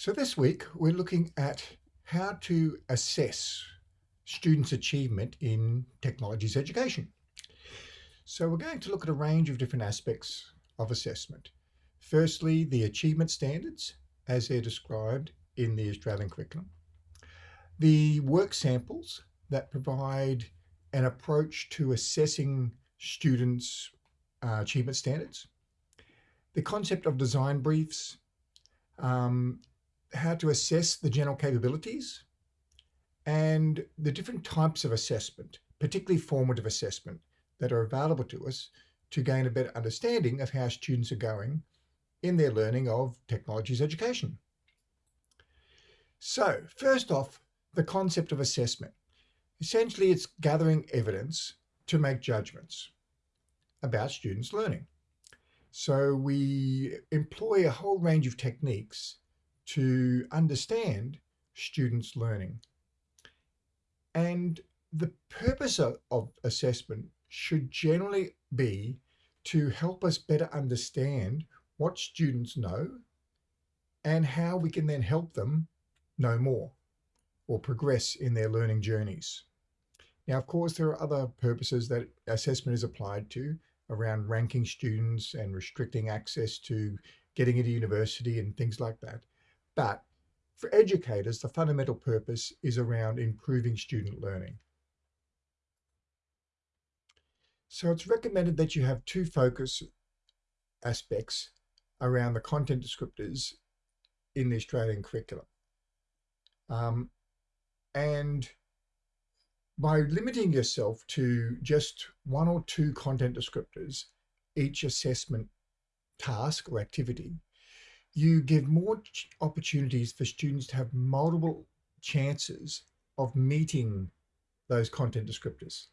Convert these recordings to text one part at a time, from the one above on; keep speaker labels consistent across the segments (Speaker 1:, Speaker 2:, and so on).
Speaker 1: So this week we're looking at how to assess students' achievement in technologies education. So we're going to look at a range of different aspects of assessment. Firstly, the achievement standards as they're described in the Australian curriculum. The work samples that provide an approach to assessing students' uh, achievement standards. The concept of design briefs, um, how to assess the general capabilities and the different types of assessment, particularly formative assessment, that are available to us to gain a better understanding of how students are going in their learning of technologies education. So first off, the concept of assessment. Essentially, it's gathering evidence to make judgments about students' learning. So we employ a whole range of techniques to understand students' learning. And the purpose of, of assessment should generally be to help us better understand what students know and how we can then help them know more or progress in their learning journeys. Now, of course, there are other purposes that assessment is applied to around ranking students and restricting access to getting into university and things like that. But for educators, the fundamental purpose is around improving student learning. So it's recommended that you have two focus aspects around the content descriptors in the Australian curriculum. Um, and by limiting yourself to just one or two content descriptors, each assessment task or activity, you give more opportunities for students to have multiple chances of meeting those content descriptors.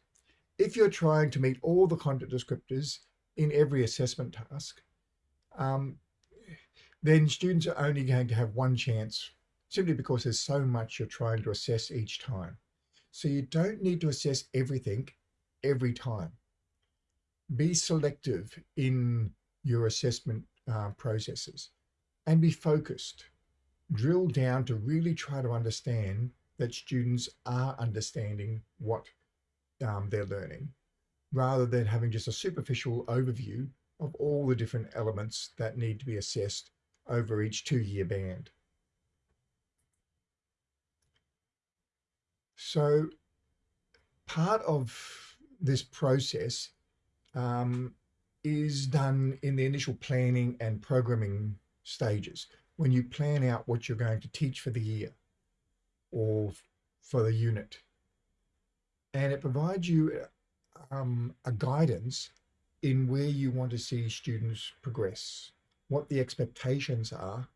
Speaker 1: If you're trying to meet all the content descriptors in every assessment task, um, then students are only going to have one chance simply because there's so much you're trying to assess each time. So you don't need to assess everything every time. Be selective in your assessment uh, processes and be focused. Drill down to really try to understand that students are understanding what um, they're learning rather than having just a superficial overview of all the different elements that need to be assessed over each two-year band. So part of this process um, is done in the initial planning and programming stages when you plan out what you're going to teach for the year or for the unit. And it provides you um, a guidance in where you want to see students progress, what the expectations are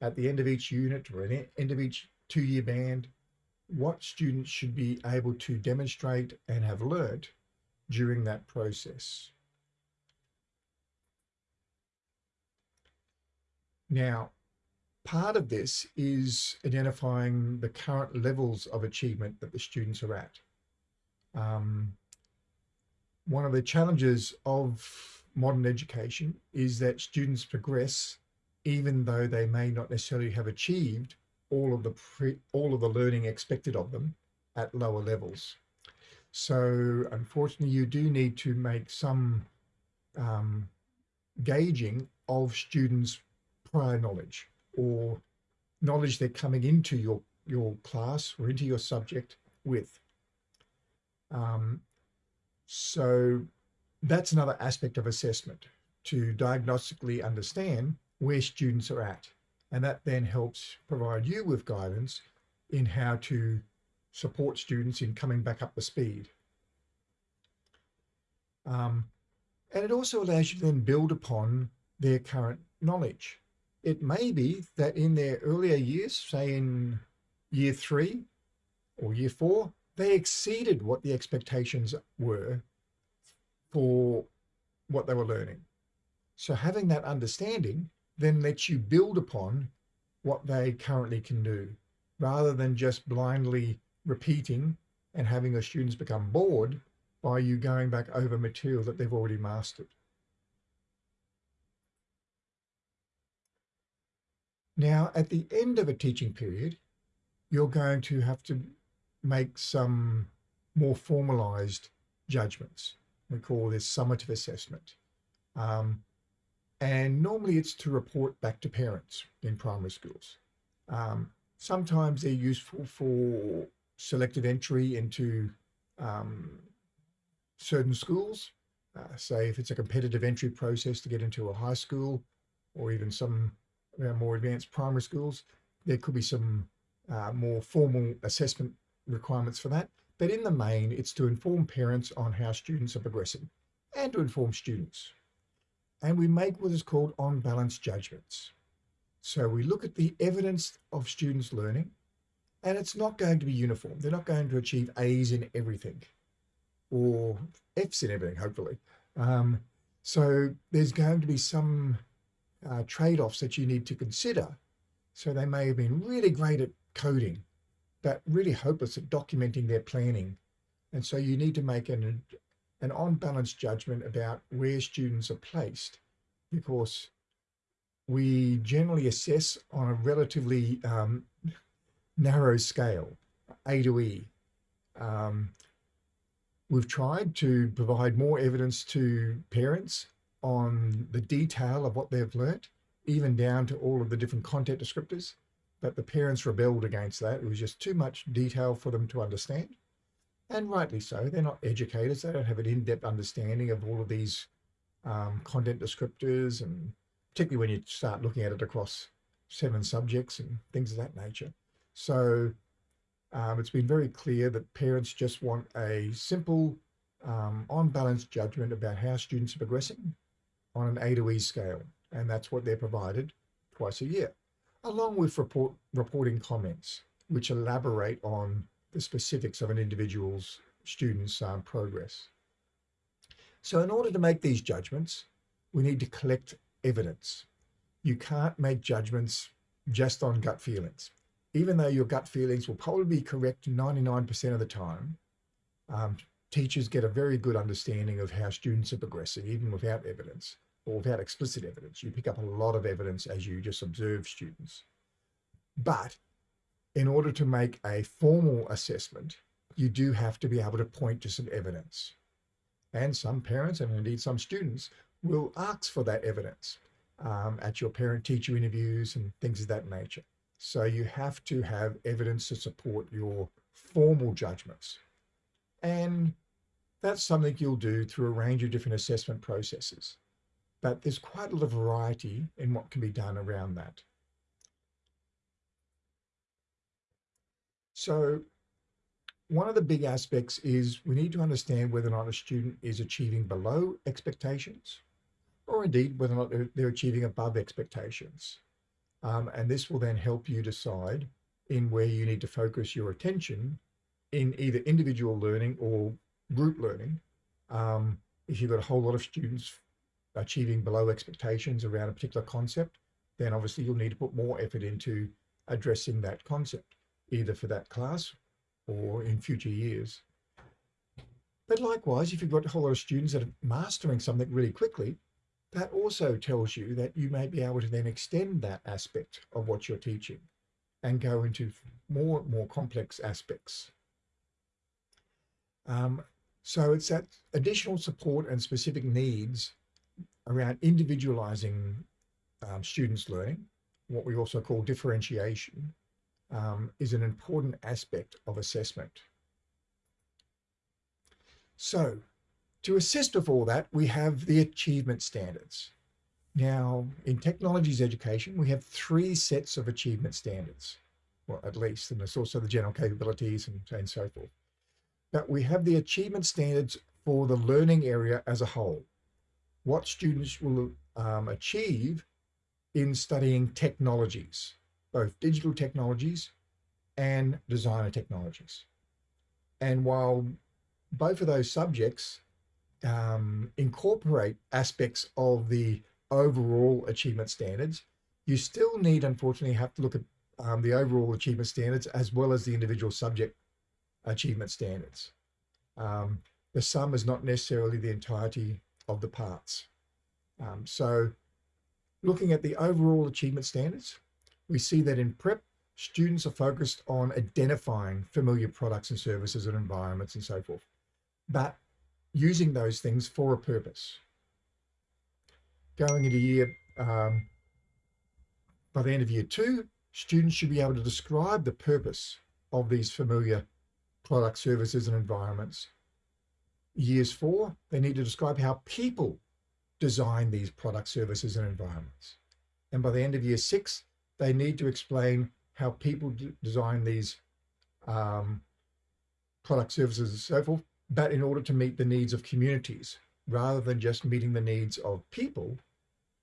Speaker 1: at the end of each unit or at the end of each two-year band, what students should be able to demonstrate and have learned during that process. Now, part of this is identifying the current levels of achievement that the students are at. Um, one of the challenges of modern education is that students progress even though they may not necessarily have achieved all of the pre, all of the learning expected of them at lower levels. So unfortunately, you do need to make some um, gauging of students' prior knowledge or knowledge they're coming into your, your class or into your subject with. Um, so that's another aspect of assessment to diagnostically understand where students are at. And that then helps provide you with guidance in how to support students in coming back up the speed. Um, and it also allows you to then build upon their current knowledge. It may be that in their earlier years, say in year three or year four, they exceeded what the expectations were for what they were learning. So having that understanding then lets you build upon what they currently can do rather than just blindly repeating and having your students become bored by you going back over material that they've already mastered. Now, at the end of a teaching period, you're going to have to make some more formalized judgments. We call this summative assessment. Um, and normally it's to report back to parents in primary schools. Um, sometimes they're useful for selective entry into um, certain schools. Uh, say if it's a competitive entry process to get into a high school or even some know, more advanced primary schools, there could be some uh, more formal assessment requirements for that. But in the main, it's to inform parents on how students are progressing and to inform students. And we make what is called on balance judgments. So we look at the evidence of students learning and it's not going to be uniform. They're not going to achieve A's in everything or F's in everything, hopefully. Um, so there's going to be some uh, trade-offs that you need to consider. So they may have been really great at coding, but really hopeless at documenting their planning. And so you need to make an, an on-balance judgment about where students are placed because we generally assess on a relatively um, narrow scale, A to E. Um, we've tried to provide more evidence to parents on the detail of what they've learnt, even down to all of the different content descriptors. But the parents rebelled against that. It was just too much detail for them to understand. And rightly so. They're not educators. They don't have an in-depth understanding of all of these um, content descriptors and particularly when you start looking at it across seven subjects and things of that nature. So um, it's been very clear that parents just want a simple um, on balance judgment about how students are progressing on an A to E scale. And that's what they're provided twice a year, along with report, reporting comments, which elaborate on the specifics of an individual's student's um, progress. So in order to make these judgments, we need to collect evidence. You can't make judgments just on gut feelings. Even though your gut feelings will probably be correct 99% of the time, um, teachers get a very good understanding of how students are progressing, even without evidence or without explicit evidence. You pick up a lot of evidence as you just observe students. But in order to make a formal assessment, you do have to be able to point to some evidence. And some parents, and indeed some students, will ask for that evidence um, at your parent-teacher interviews and things of that nature. So you have to have evidence to support your formal judgments. And that's something you'll do through a range of different assessment processes. But there's quite a lot of variety in what can be done around that. So one of the big aspects is we need to understand whether or not a student is achieving below expectations or indeed whether or not they're, they're achieving above expectations. Um, and this will then help you decide in where you need to focus your attention in either individual learning or group learning. Um, if you've got a whole lot of students achieving below expectations around a particular concept, then obviously you'll need to put more effort into addressing that concept, either for that class or in future years. But likewise, if you've got a whole lot of students that are mastering something really quickly, that also tells you that you may be able to then extend that aspect of what you're teaching and go into more more complex aspects. Um, so it's that additional support and specific needs around individualizing um, students' learning, what we also call differentiation, um, is an important aspect of assessment. So to assist with all that, we have the achievement standards. Now, in technologies education, we have three sets of achievement standards, well, at least, and there's also the general capabilities and, and so forth. But we have the achievement standards for the learning area as a whole, what students will um, achieve in studying technologies, both digital technologies and design and technologies. And while both of those subjects um, incorporate aspects of the overall achievement standards, you still need, unfortunately, have to look at um, the overall achievement standards as well as the individual subject achievement standards. Um, the sum is not necessarily the entirety of the parts. Um, so looking at the overall achievement standards, we see that in prep, students are focused on identifying familiar products and services and environments and so forth, but using those things for a purpose. Going into year, um, by the end of year two, students should be able to describe the purpose of these familiar product services and environments. Years four, they need to describe how people design these product services and environments. And by the end of year six, they need to explain how people design these um, product services and so forth, but in order to meet the needs of communities rather than just meeting the needs of people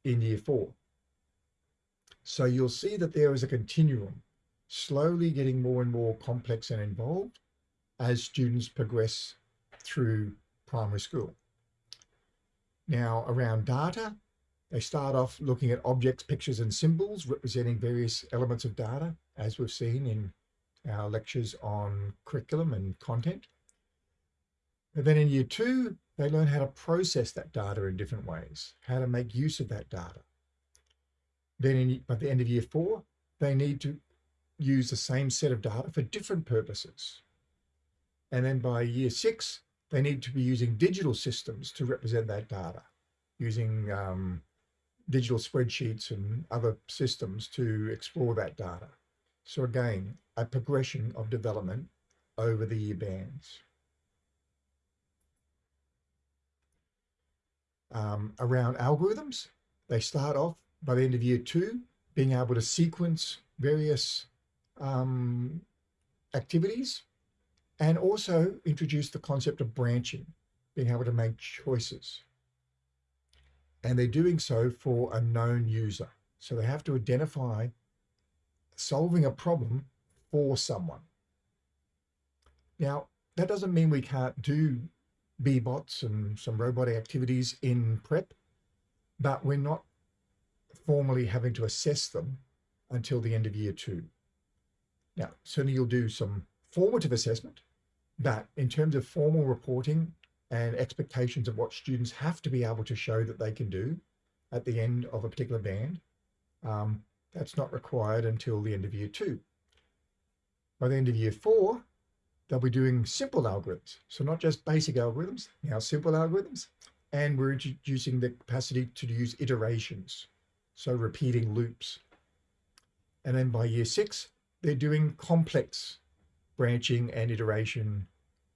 Speaker 1: in year four. So you'll see that there is a continuum slowly getting more and more complex and involved as students progress through primary school. Now around data, they start off looking at objects, pictures and symbols representing various elements of data, as we've seen in our lectures on curriculum and content. And then in year two, they learn how to process that data in different ways, how to make use of that data. Then in, by the end of year four, they need to use the same set of data for different purposes. And then by year six, they need to be using digital systems to represent that data, using um, digital spreadsheets and other systems to explore that data. So again, a progression of development over the year bands. Um, around algorithms, they start off by the end of year two, being able to sequence various um, activities and also introduce the concept of branching, being able to make choices. And they're doing so for a known user. So they have to identify solving a problem for someone. Now, that doesn't mean we can't do Bee-Bots and some robotic activities in prep, but we're not formally having to assess them until the end of year two. Now, certainly you'll do some formative assessment, but in terms of formal reporting and expectations of what students have to be able to show that they can do at the end of a particular band, um, that's not required until the end of year two. By the end of year four, they'll be doing simple algorithms. So not just basic algorithms, now simple algorithms, and we're introducing the capacity to use iterations. So repeating loops. And then by year six, they're doing complex branching and iteration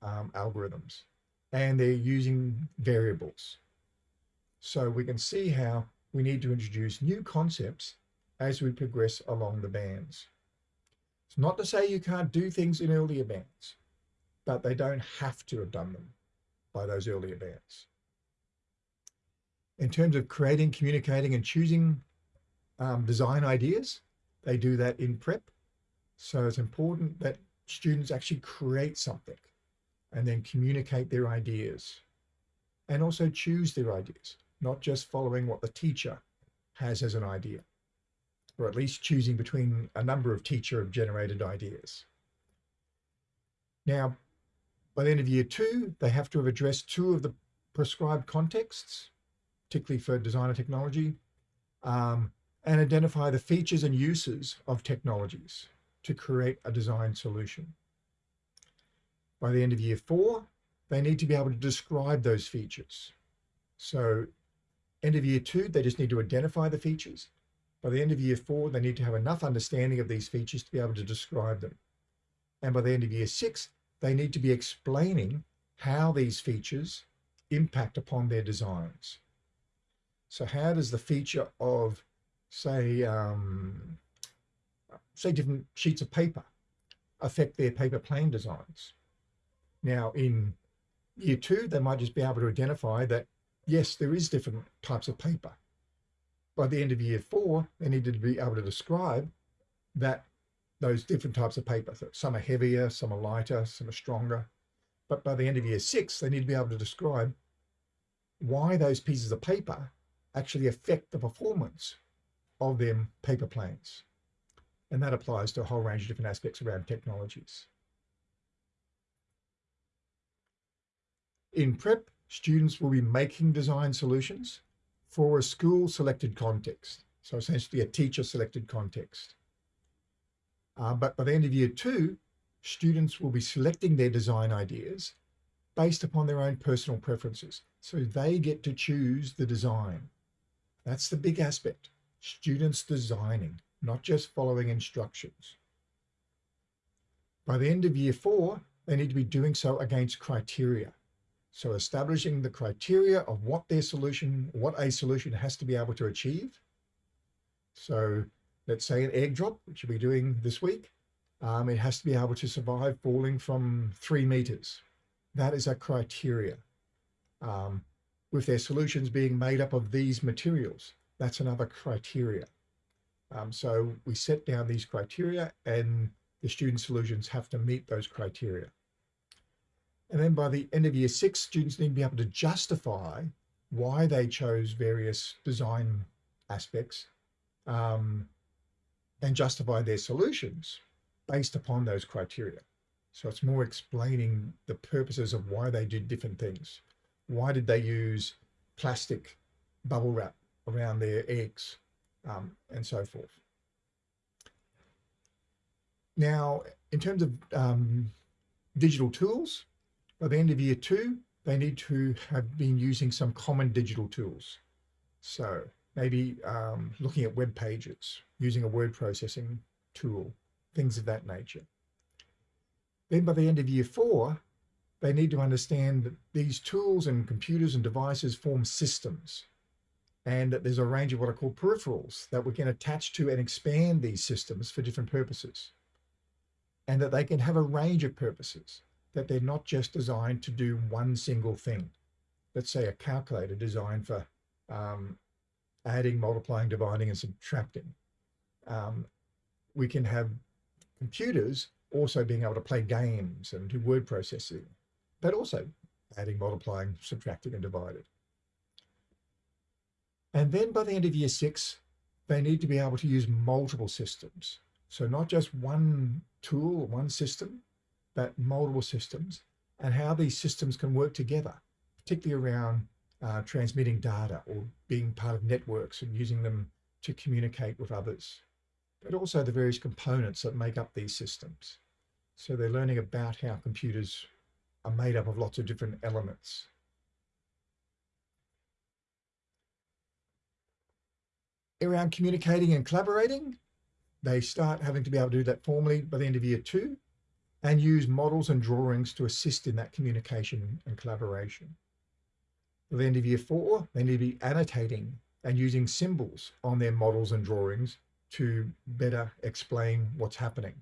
Speaker 1: um, algorithms, and they're using variables. So we can see how we need to introduce new concepts as we progress along the bands. It's not to say you can't do things in earlier bands, but they don't have to have done them by those earlier bands. In terms of creating, communicating and choosing um, design ideas, they do that in prep so it's important that students actually create something and then communicate their ideas and also choose their ideas, not just following what the teacher has as an idea, or at least choosing between a number of teacher generated ideas. Now, by the end of year two, they have to have addressed two of the prescribed contexts, particularly for design and technology, um, and identify the features and uses of technologies to create a design solution. By the end of year four, they need to be able to describe those features. So end of year two, they just need to identify the features. By the end of year four, they need to have enough understanding of these features to be able to describe them. And by the end of year six, they need to be explaining how these features impact upon their designs. So how does the feature of, say, um, say different sheets of paper affect their paper plane designs. Now in year two, they might just be able to identify that, yes, there is different types of paper. By the end of year four, they needed to be able to describe that those different types of paper. So some are heavier, some are lighter, some are stronger. But by the end of year six, they need to be able to describe why those pieces of paper actually affect the performance of them paper planes. And that applies to a whole range of different aspects around technologies. In prep, students will be making design solutions for a school selected context. So essentially a teacher selected context. Uh, but by the end of year two, students will be selecting their design ideas based upon their own personal preferences. So they get to choose the design. That's the big aspect. Students designing, not just following instructions. By the end of year four, they need to be doing so against criteria. So establishing the criteria of what their solution, what a solution has to be able to achieve. So let's say an egg drop, which you'll be doing this week, um, it has to be able to survive falling from three meters. That is a criteria. Um, with their solutions being made up of these materials, that's another criteria. Um, so we set down these criteria and the student solutions have to meet those criteria. And then by the end of year six, students need to be able to justify why they chose various design aspects um, and justify their solutions based upon those criteria. So it's more explaining the purposes of why they did different things. Why did they use plastic bubble wrap around their eggs um, and so forth. Now, in terms of um, digital tools, by the end of year two, they need to have been using some common digital tools. So maybe um, looking at web pages, using a word processing tool, things of that nature. Then by the end of year four, they need to understand that these tools and computers and devices form systems and there's a range of what are called peripherals that we can attach to and expand these systems for different purposes and that they can have a range of purposes that they're not just designed to do one single thing. Let's say a calculator designed for um, adding, multiplying, dividing, and subtracting. Um, we can have computers also being able to play games and do word processing, but also adding, multiplying, subtracting, and dividing. And then by the end of year six, they need to be able to use multiple systems. So not just one tool, one system, but multiple systems and how these systems can work together, particularly around uh, transmitting data or being part of networks and using them to communicate with others, but also the various components that make up these systems. So they're learning about how computers are made up of lots of different elements. Around communicating and collaborating, they start having to be able to do that formally by the end of year two and use models and drawings to assist in that communication and collaboration. By the end of year four, they need to be annotating and using symbols on their models and drawings to better explain what's happening.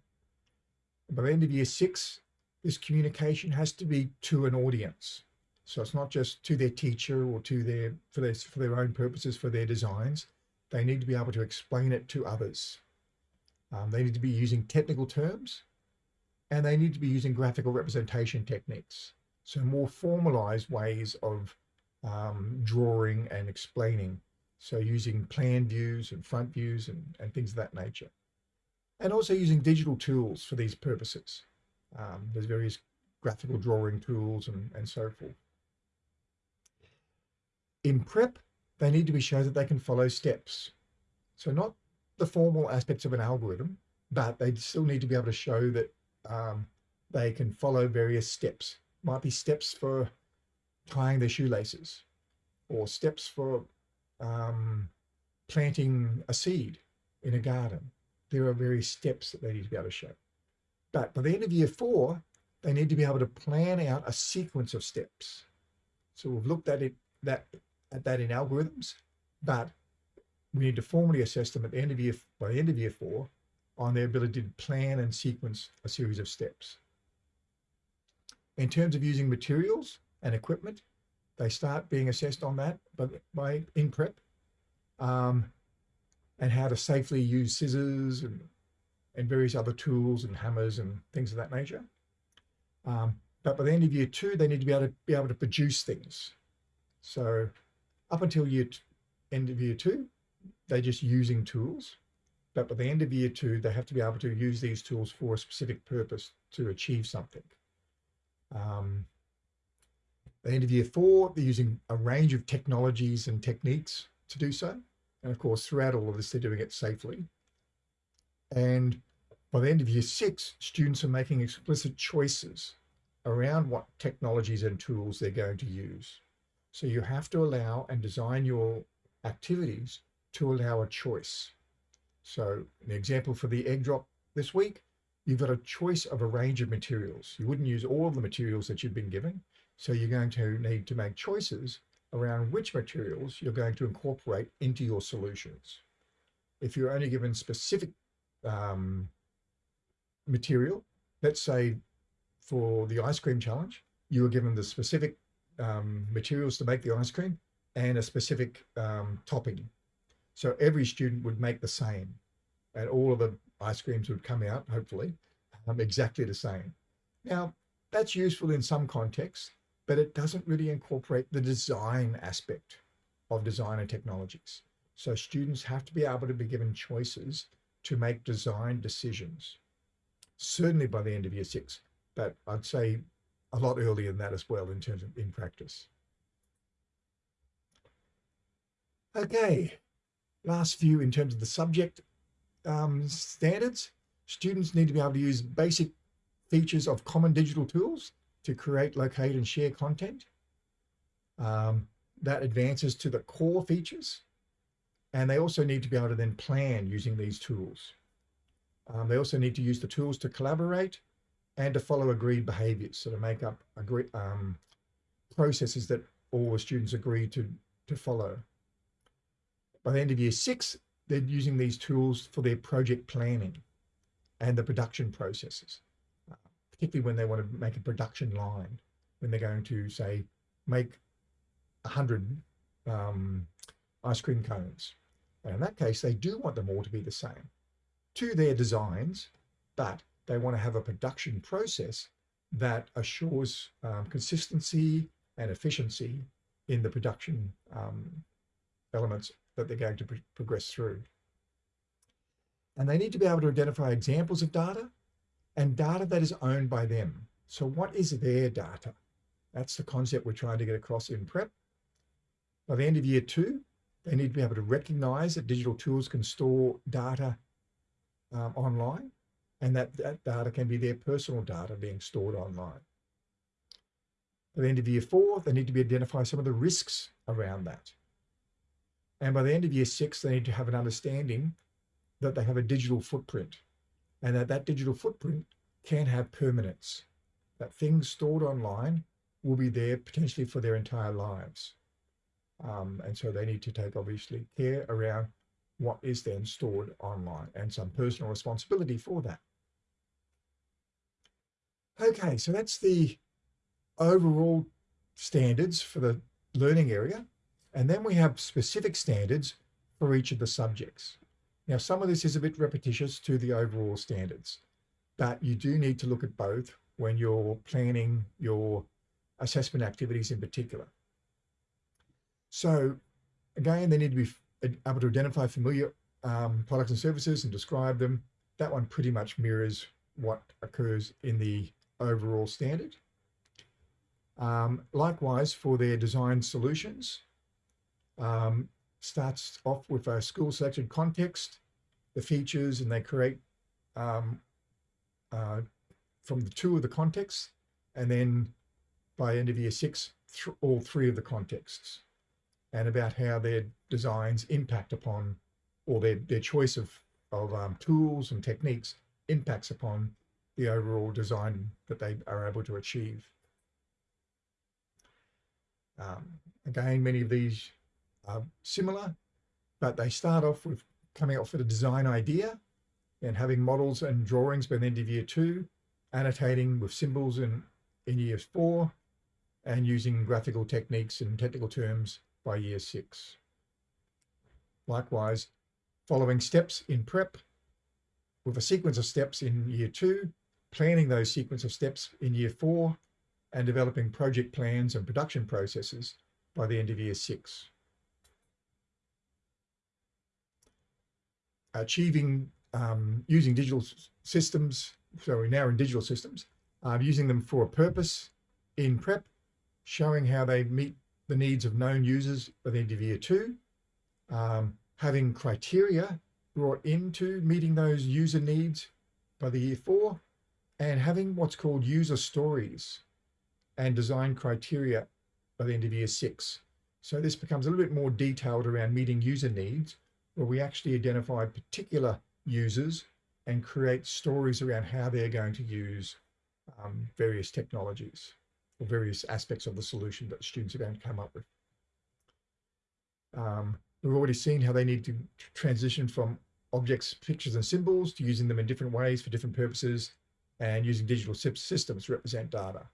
Speaker 1: By the end of year six, this communication has to be to an audience. So it's not just to their teacher or to their for their for their own purposes for their designs. They need to be able to explain it to others. Um, they need to be using technical terms and they need to be using graphical representation techniques. So more formalized ways of um, drawing and explaining. So using plan views and front views and, and things of that nature. And also using digital tools for these purposes. Um, there's various graphical drawing tools and, and so forth. In prep, they need to be shown that they can follow steps. So not the formal aspects of an algorithm, but they still need to be able to show that um, they can follow various steps. Might be steps for tying their shoelaces or steps for um, planting a seed in a garden. There are various steps that they need to be able to show. But by the end of year four, they need to be able to plan out a sequence of steps. So we've looked at it that at that in algorithms, but we need to formally assess them at the end of year by the end of year four on their ability to plan and sequence a series of steps. In terms of using materials and equipment, they start being assessed on that by, by in prep um, and how to safely use scissors and, and various other tools and hammers and things of that nature. Um, but by the end of year two, they need to be able to be able to produce things. So up until year end of year two, they're just using tools. But by the end of year two, they have to be able to use these tools for a specific purpose to achieve something. Um, the end of year four, they're using a range of technologies and techniques to do so. And of course, throughout all of this, they're doing it safely. And By the end of year six, students are making explicit choices around what technologies and tools they're going to use. So you have to allow and design your activities to allow a choice. So an example for the egg drop this week, you've got a choice of a range of materials. You wouldn't use all of the materials that you've been given. So you're going to need to make choices around which materials you're going to incorporate into your solutions. If you're only given specific um, material, let's say for the ice cream challenge, you were given the specific um, materials to make the ice cream and a specific um, topping. So every student would make the same and all of the ice creams would come out, hopefully, um, exactly the same. Now, that's useful in some contexts, but it doesn't really incorporate the design aspect of design and technologies. So students have to be able to be given choices to make design decisions, certainly by the end of year six, but I'd say a lot earlier than that as well in terms of in practice. Okay, last few in terms of the subject um, standards. Students need to be able to use basic features of common digital tools to create, locate, and share content. Um, that advances to the core features. And they also need to be able to then plan using these tools. Um, they also need to use the tools to collaborate and to follow agreed behaviors, so to make up agree, um, processes that all the students agree to, to follow. By the end of year six, they're using these tools for their project planning and the production processes particularly when they want to make a production line, when they're going to say, make a hundred um, ice cream cones. And in that case, they do want them all to be the same to their designs, but they want to have a production process that assures um, consistency and efficiency in the production um, elements that they're going to progress through. And they need to be able to identify examples of data and data that is owned by them. So what is their data? That's the concept we're trying to get across in prep. By the end of year two, they need to be able to recognize that digital tools can store data um, online and that, that data can be their personal data being stored online. By the end of year four, they need to be identify some of the risks around that. And by the end of year six, they need to have an understanding that they have a digital footprint and that that digital footprint can have permanence, that things stored online will be there potentially for their entire lives. Um, and so they need to take obviously care around what is then stored online and some personal responsibility for that. Okay, so that's the overall standards for the learning area. And then we have specific standards for each of the subjects. Now, some of this is a bit repetitious to the overall standards, but you do need to look at both when you're planning your assessment activities in particular. So again, they need to be able to identify familiar um, products and services and describe them. That one pretty much mirrors what occurs in the overall standard. Um, likewise, for their design solutions, um, starts off with a school selected context, the features, and they create um, uh, from the two of the contexts, and then by end of year six, th all three of the contexts, and about how their designs impact upon, or their, their choice of, of um, tools and techniques impacts upon the overall design that they are able to achieve. Um, again, many of these are similar, but they start off with coming up with a design idea and having models and drawings by the end of year two, annotating with symbols in, in year four, and using graphical techniques and technical terms by year six. Likewise, following steps in prep with a sequence of steps in year two, planning those sequence of steps in year four, and developing project plans and production processes by the end of year six. achieving um, using digital systems. So we're now in digital systems, uh, using them for a purpose in prep, showing how they meet the needs of known users by the end of year two, um, having criteria brought into meeting those user needs by the year four, and having what's called user stories and design criteria by the end of year six. So this becomes a little bit more detailed around meeting user needs, where we actually identify particular users and create stories around how they're going to use um, various technologies or various aspects of the solution that students are going to come up with. Um, we've already seen how they need to transition from objects, pictures and symbols to using them in different ways for different purposes and using digital systems to represent data.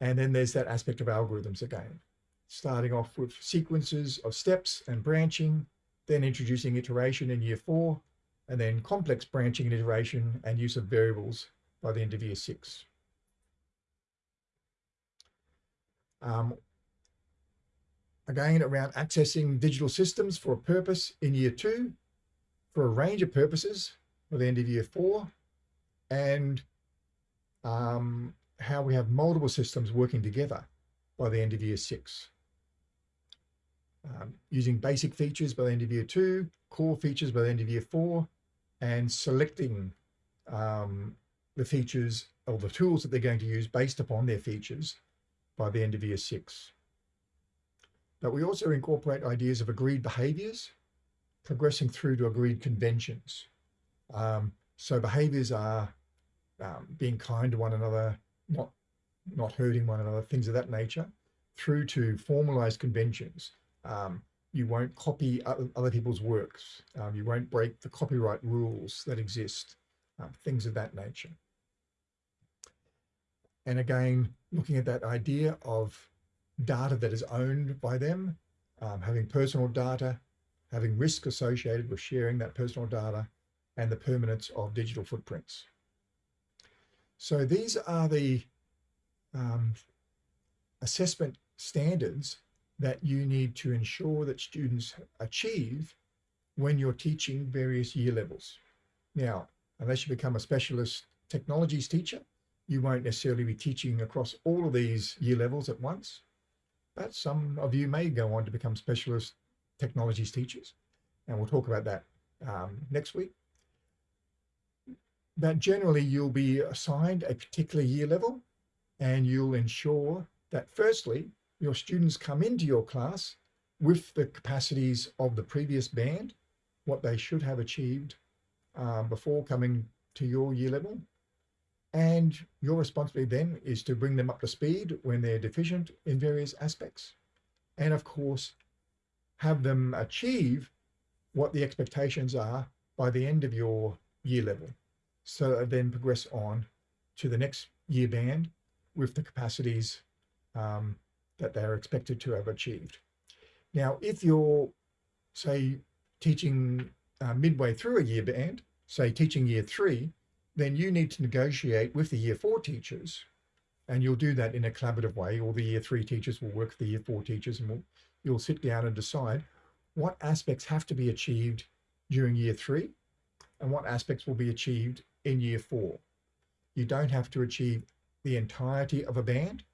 Speaker 1: And then there's that aspect of algorithms again, starting off with sequences of steps and branching, then introducing iteration in year four, and then complex branching and iteration and use of variables by the end of year six. Um, again, around accessing digital systems for a purpose in year two, for a range of purposes by the end of year four, and um, how we have multiple systems working together by the end of year six. Um, using basic features by the end of year two, core features by the end of year four, and selecting um, the features or the tools that they're going to use based upon their features by the end of year six. But we also incorporate ideas of agreed behaviors, progressing through to agreed conventions. Um, so behaviors are um, being kind to one another, not, not hurting one another, things of that nature, through to formalized conventions. Um, you won't copy other people's works. Um, you won't break the copyright rules that exist, um, things of that nature. And again, looking at that idea of data that is owned by them, um, having personal data, having risk associated with sharing that personal data, and the permanence of digital footprints. So these are the um, assessment standards that you need to ensure that students achieve when you're teaching various year levels. Now, unless you become a specialist technologies teacher, you won't necessarily be teaching across all of these year levels at once, but some of you may go on to become specialist technologies teachers. And we'll talk about that um, next week. But generally, you'll be assigned a particular year level and you'll ensure that firstly, your students come into your class with the capacities of the previous band, what they should have achieved uh, before coming to your year level. And your responsibility then is to bring them up to speed when they're deficient in various aspects. And of course, have them achieve what the expectations are by the end of your year level. So then progress on to the next year band with the capacities um, that they're expected to have achieved. Now, if you're, say, teaching uh, midway through a year band, say teaching year three, then you need to negotiate with the year four teachers and you'll do that in a collaborative way or the year three teachers will work with the year four teachers and we'll, you'll sit down and decide what aspects have to be achieved during year three and what aspects will be achieved in year four. You don't have to achieve the entirety of a band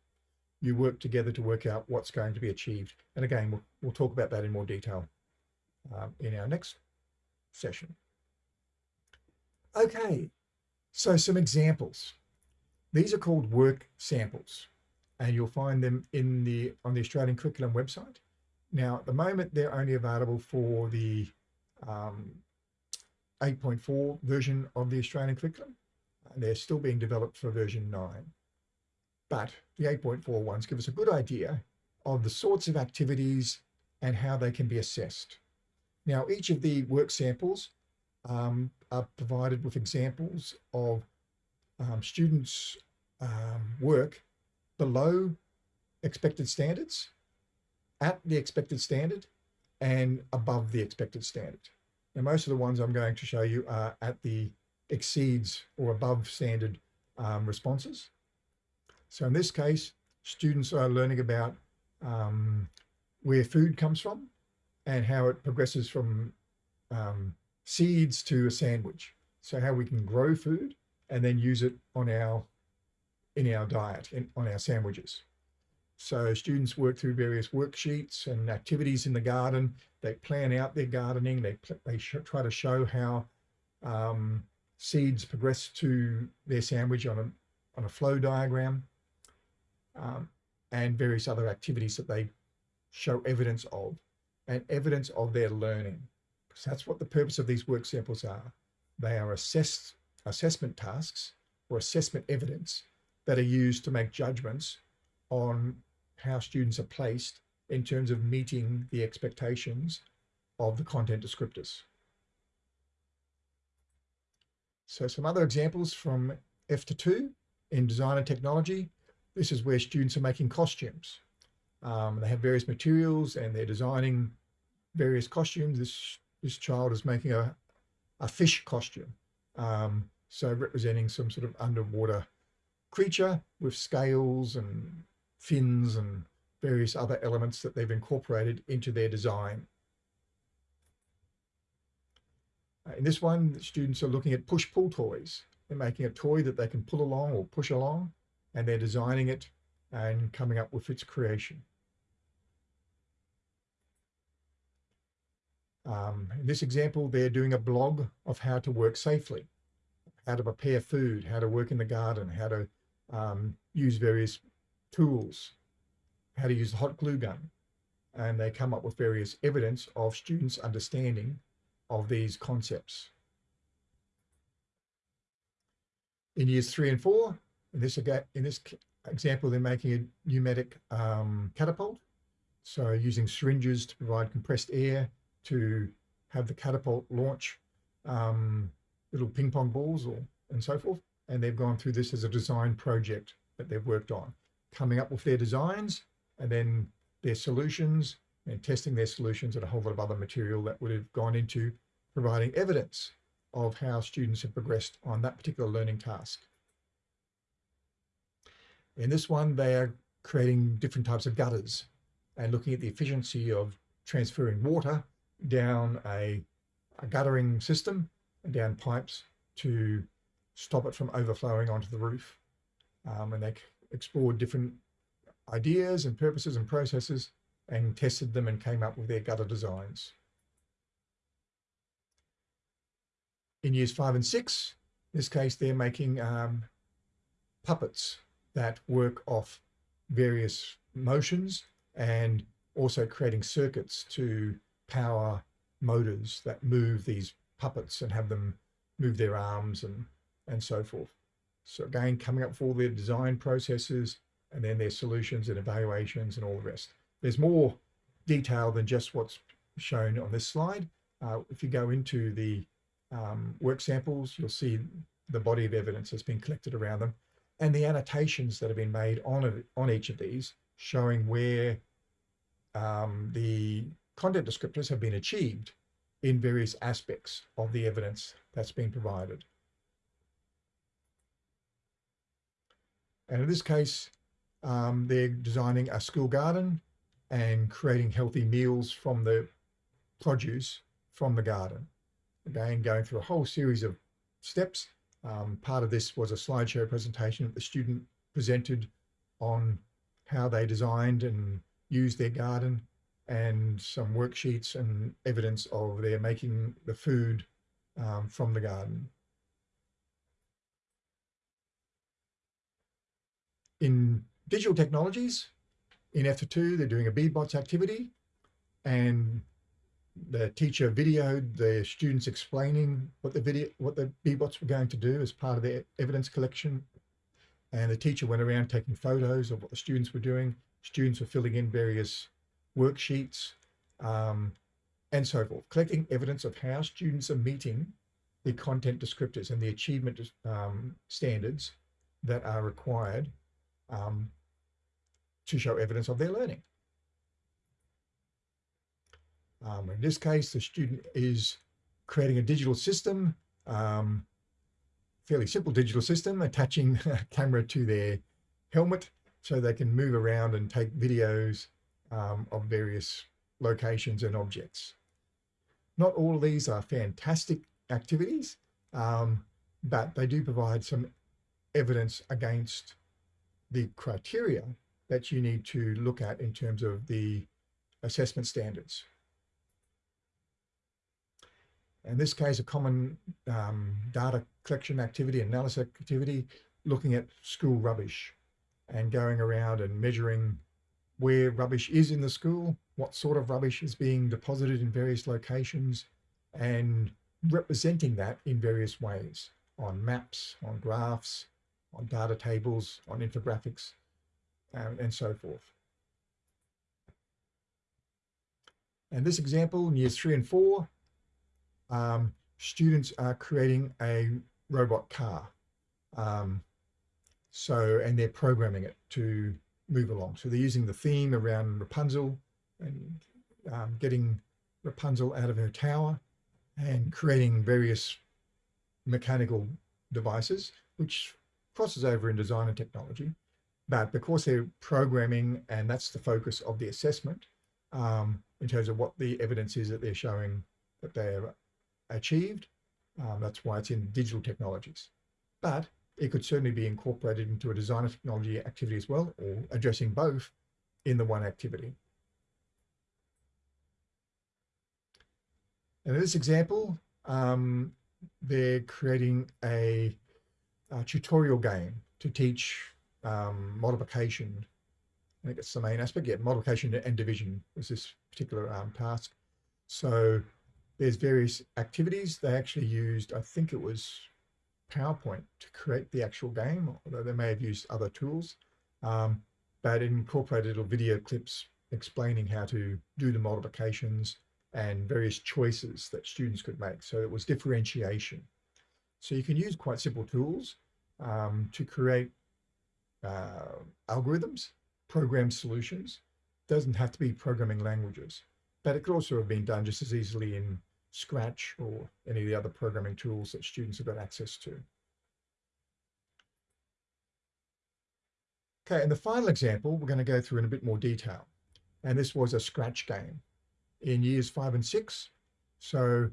Speaker 1: you work together to work out what's going to be achieved. And again, we'll, we'll talk about that in more detail um, in our next session. Okay, so some examples. These are called work samples and you'll find them in the on the Australian Curriculum website. Now, at the moment, they're only available for the um, 8.4 version of the Australian curriculum. And they're still being developed for version 9 but the 8.4 ones give us a good idea of the sorts of activities and how they can be assessed. Now, each of the work samples um, are provided with examples of um, students' um, work below expected standards, at the expected standard, and above the expected standard. Now, most of the ones I'm going to show you are at the exceeds or above standard um, responses. So in this case, students are learning about um, where food comes from and how it progresses from um, seeds to a sandwich. So how we can grow food and then use it on our in our diet, in, on our sandwiches. So students work through various worksheets and activities in the garden. They plan out their gardening. They, they try to show how um, seeds progress to their sandwich on a, on a flow diagram, um, and various other activities that they show evidence of and evidence of their learning. Because that's what the purpose of these work samples are. They are assessed assessment tasks or assessment evidence that are used to make judgments on how students are placed in terms of meeting the expectations of the content descriptors. So some other examples from F to 2 in design and technology. This is where students are making costumes. Um, they have various materials and they're designing various costumes. This, this child is making a, a fish costume. Um, so representing some sort of underwater creature with scales and fins and various other elements that they've incorporated into their design. Uh, in this one, the students are looking at push-pull toys. They're making a toy that they can pull along or push along, and they're designing it and coming up with its creation. Um, in this example, they're doing a blog of how to work safely, how to prepare food, how to work in the garden, how to um, use various tools, how to use the hot glue gun. And they come up with various evidence of students' understanding of these concepts. In years three and four, in this, in this example, they're making a pneumatic um, catapult. So using syringes to provide compressed air to have the catapult launch um, little ping pong balls or and so forth. And they've gone through this as a design project that they've worked on, coming up with their designs and then their solutions and testing their solutions and a whole lot of other material that would have gone into providing evidence of how students have progressed on that particular learning task. In this one, they are creating different types of gutters and looking at the efficiency of transferring water down a, a guttering system and down pipes to stop it from overflowing onto the roof. Um, and they explored different ideas and purposes and processes and tested them and came up with their gutter designs. In years five and six, in this case, they're making um, puppets that work off various motions and also creating circuits to power motors that move these puppets and have them move their arms and, and so forth. So again, coming up all their design processes and then their solutions and evaluations and all the rest. There's more detail than just what's shown on this slide. Uh, if you go into the um, work samples, you'll see the body of evidence that's been collected around them and the annotations that have been made on, on each of these showing where um, the content descriptors have been achieved in various aspects of the evidence that's been provided. And in this case, um, they're designing a school garden and creating healthy meals from the produce from the garden. Again, going through a whole series of steps. Um, part of this was a slideshow presentation that the student presented on how they designed and used their garden and some worksheets and evidence of their making the food um, from the garden. In digital technologies, in F2, they're doing a Bee-Bots activity and the teacher videoed the students explaining what the video, what the Bee-Bots were going to do as part of their evidence collection. And the teacher went around taking photos of what the students were doing. Students were filling in various worksheets, um, and so forth, collecting evidence of how students are meeting the content descriptors and the achievement um, standards that are required um, to show evidence of their learning. Um, in this case, the student is creating a digital system, um, fairly simple digital system, attaching a camera to their helmet so they can move around and take videos um, of various locations and objects. Not all of these are fantastic activities, um, but they do provide some evidence against the criteria that you need to look at in terms of the assessment standards. In this case, a common um, data collection activity, analysis activity, looking at school rubbish and going around and measuring where rubbish is in the school, what sort of rubbish is being deposited in various locations, and representing that in various ways on maps, on graphs, on data tables, on infographics, um, and so forth. And this example in years three and four, um, students are creating a robot car. Um, so, and they're programming it to move along. So they're using the theme around Rapunzel and um, getting Rapunzel out of her tower and creating various mechanical devices, which crosses over in design and technology. But because they're programming and that's the focus of the assessment um, in terms of what the evidence is that they're showing that they've achieved, um, that's why it's in digital technologies. But it could certainly be incorporated into a design and technology activity as well, or addressing both in the one activity. And in this example, um, they're creating a, a, tutorial game to teach um, multiplication. I think it's the main aspect. Yeah, multiplication and division was this particular um, task. So there's various activities. They actually used, I think it was PowerPoint to create the actual game, although they may have used other tools, um, but it incorporated little video clips explaining how to do the multiplications and various choices that students could make. So it was differentiation. So you can use quite simple tools um, to create uh, algorithms, program solutions. Doesn't have to be programming languages, but it could also have been done just as easily in Scratch or any of the other programming tools that students have got access to. Okay, and the final example we're going to go through in a bit more detail. And this was a Scratch game in years five and six. So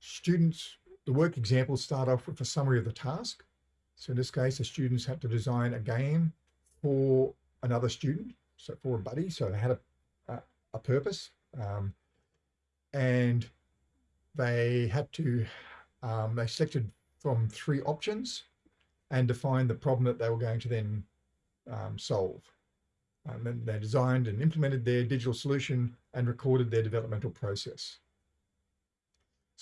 Speaker 1: students, the work examples start off with a summary of the task. So in this case, the students had to design a game for another student, so for a buddy. So they had a, a, a purpose. Um, and they had to, um, they selected from three options and defined the problem that they were going to then um, solve. And then they designed and implemented their digital solution and recorded their developmental process.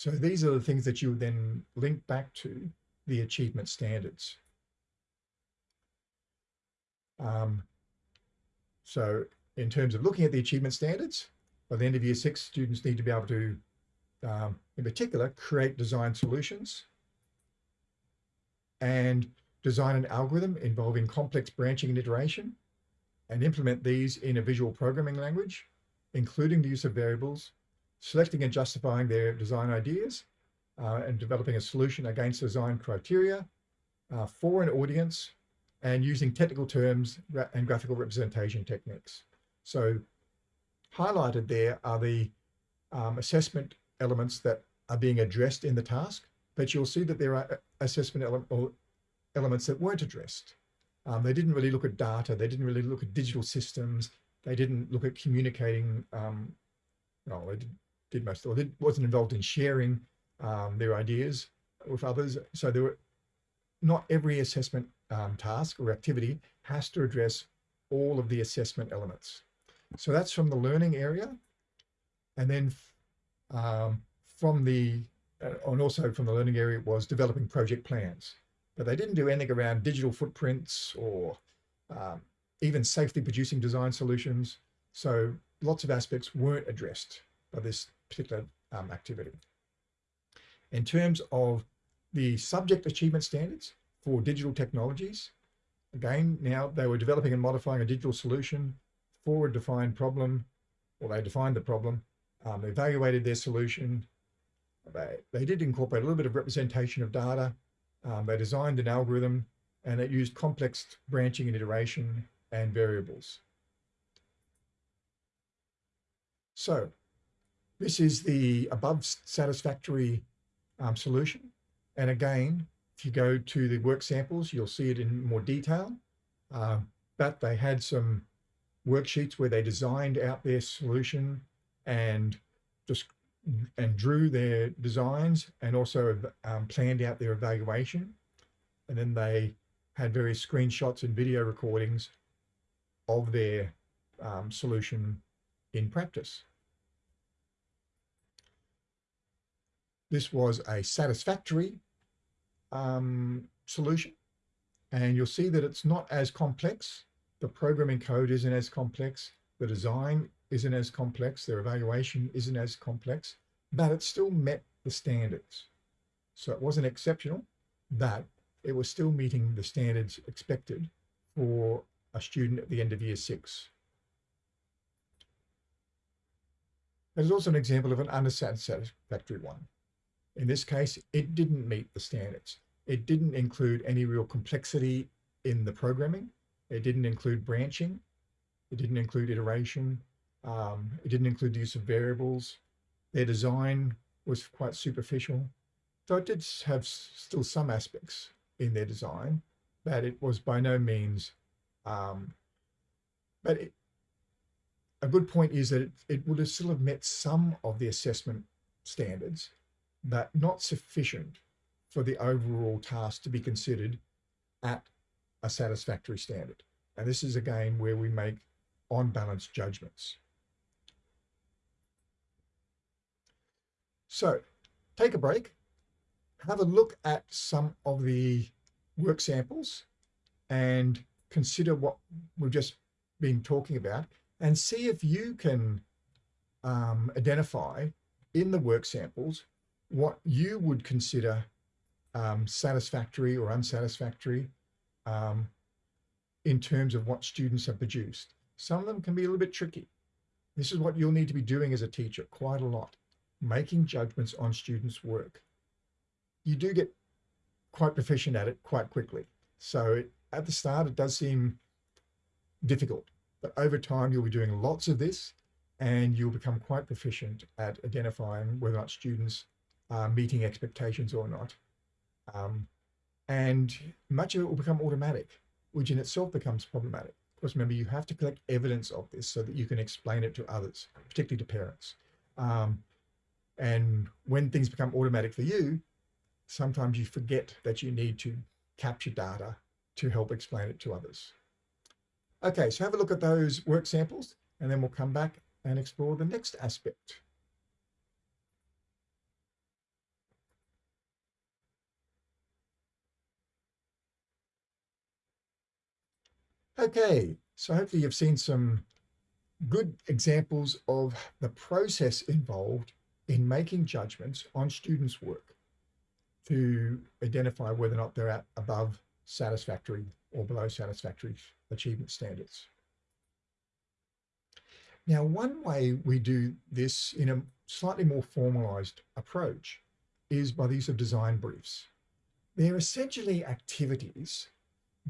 Speaker 1: So these are the things that you would then link back to the achievement standards. Um, so in terms of looking at the achievement standards, by the end of year six, students need to be able to um, in particular, create design solutions and design an algorithm involving complex branching and iteration and implement these in a visual programming language, including the use of variables, selecting and justifying their design ideas, uh, and developing a solution against design criteria uh, for an audience and using technical terms and graphical representation techniques. So highlighted there are the um, assessment elements that are being addressed in the task, but you'll see that there are uh, assessment ele elements that weren't addressed. Um, they didn't really look at data. They didn't really look at digital systems. They didn't look at communicating. Um, no, they did, did most, or wasn't involved in sharing um, their ideas with others. So there were not every assessment um, task or activity has to address all of the assessment elements. So that's from the learning area. And then um, from the, uh, and also from the learning area was developing project plans. But they didn't do anything around digital footprints or um, even safely producing design solutions. So lots of aspects weren't addressed by this particular um, activity. In terms of the subject achievement standards for digital technologies, again, now they were developing and modifying a digital solution for a defined problem, or they defined the problem, um, evaluated their solution. They, they did incorporate a little bit of representation of data. Um, they designed an algorithm and it used complex branching and iteration and variables. So this is the above satisfactory um, solution. And again, if you go to the work samples, you'll see it in more detail. Uh, but they had some worksheets where they designed out their solution and just and drew their designs and also um, planned out their evaluation. And then they had various screenshots and video recordings of their um, solution in practice. This was a satisfactory um, solution. And you'll see that it's not as complex. The programming code isn't as complex. The design isn't as complex. Their evaluation isn't as complex, but it still met the standards. So it wasn't exceptional, but it was still meeting the standards expected for a student at the end of year six. There's also an example of an unsatisfactory one. In this case, it didn't meet the standards. It didn't include any real complexity in the programming. It didn't include branching. It didn't include iteration. Um, it didn't include the use of variables. Their design was quite superficial. So it did have still some aspects in their design, but it was by no means, um, but it, a good point is that it, it would have still have met some of the assessment standards, but not sufficient for the overall task to be considered at a satisfactory standard. And this is again where we make on balance judgments. So take a break, have a look at some of the work samples and consider what we've just been talking about and see if you can um, identify in the work samples what you would consider um, satisfactory or unsatisfactory um, in terms of what students have produced. Some of them can be a little bit tricky. This is what you'll need to be doing as a teacher quite a lot, making judgments on students' work. You do get quite proficient at it quite quickly. So it, at the start, it does seem difficult, but over time, you'll be doing lots of this and you'll become quite proficient at identifying whether or not students are meeting expectations or not. Um, and much of it will become automatic, which in itself becomes problematic. Of course, remember, you have to collect evidence of this so that you can explain it to others, particularly to parents. Um, and when things become automatic for you, sometimes you forget that you need to capture data to help explain it to others. Okay, so have a look at those work samples, and then we'll come back and explore the next aspect. Okay, so hopefully you've seen some good examples of the process involved in making judgments on students' work to identify whether or not they're at above satisfactory or below satisfactory achievement standards. Now, one way we do this in a slightly more formalized approach is by the use of design briefs. They're essentially activities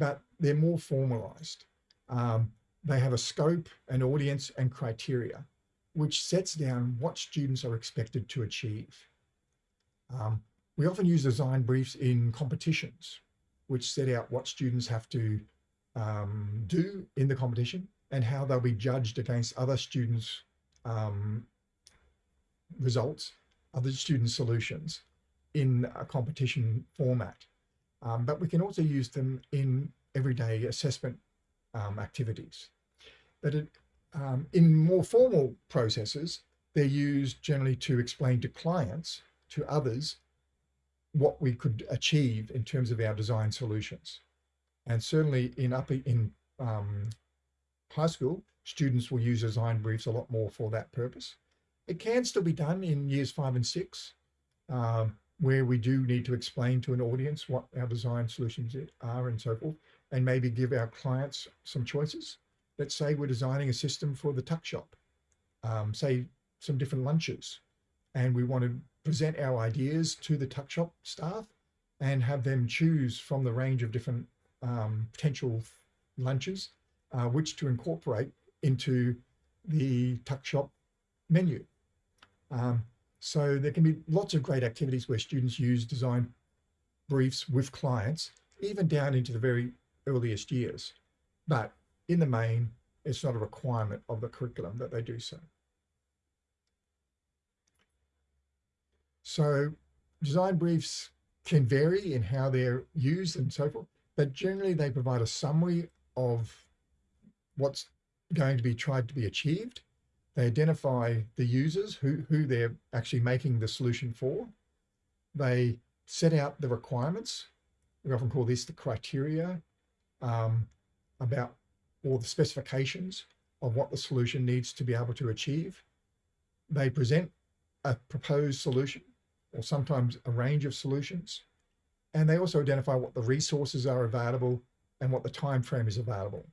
Speaker 1: but they're more formalized. Um, they have a scope, an audience and criteria, which sets down what students are expected to achieve. Um, we often use design briefs in competitions, which set out what students have to um, do in the competition and how they'll be judged against other students' um, results, other student solutions in a competition format. Um, but we can also use them in everyday assessment um, activities. But it, um, in more formal processes, they're used generally to explain to clients, to others, what we could achieve in terms of our design solutions. And certainly in upper in um, high school, students will use design briefs a lot more for that purpose. It can still be done in years five and six, um, where we do need to explain to an audience what our design solutions are and so forth, and maybe give our clients some choices. Let's say we're designing a system for the tuck shop, um, say some different lunches, and we want to present our ideas to the tuck shop staff and have them choose from the range of different um, potential lunches, uh, which to incorporate into the tuck shop menu. Um, so there can be lots of great activities where students use design briefs with clients, even down into the very earliest years. But in the main, it's not a requirement of the curriculum that they do so. So design briefs can vary in how they're used and so forth, but generally they provide a summary of what's going to be tried to be achieved. They identify the users who, who they're actually making the solution for. They set out the requirements. We often call this the criteria um, about all the specifications of what the solution needs to be able to achieve. They present a proposed solution or sometimes a range of solutions. And they also identify what the resources are available and what the time frame is available.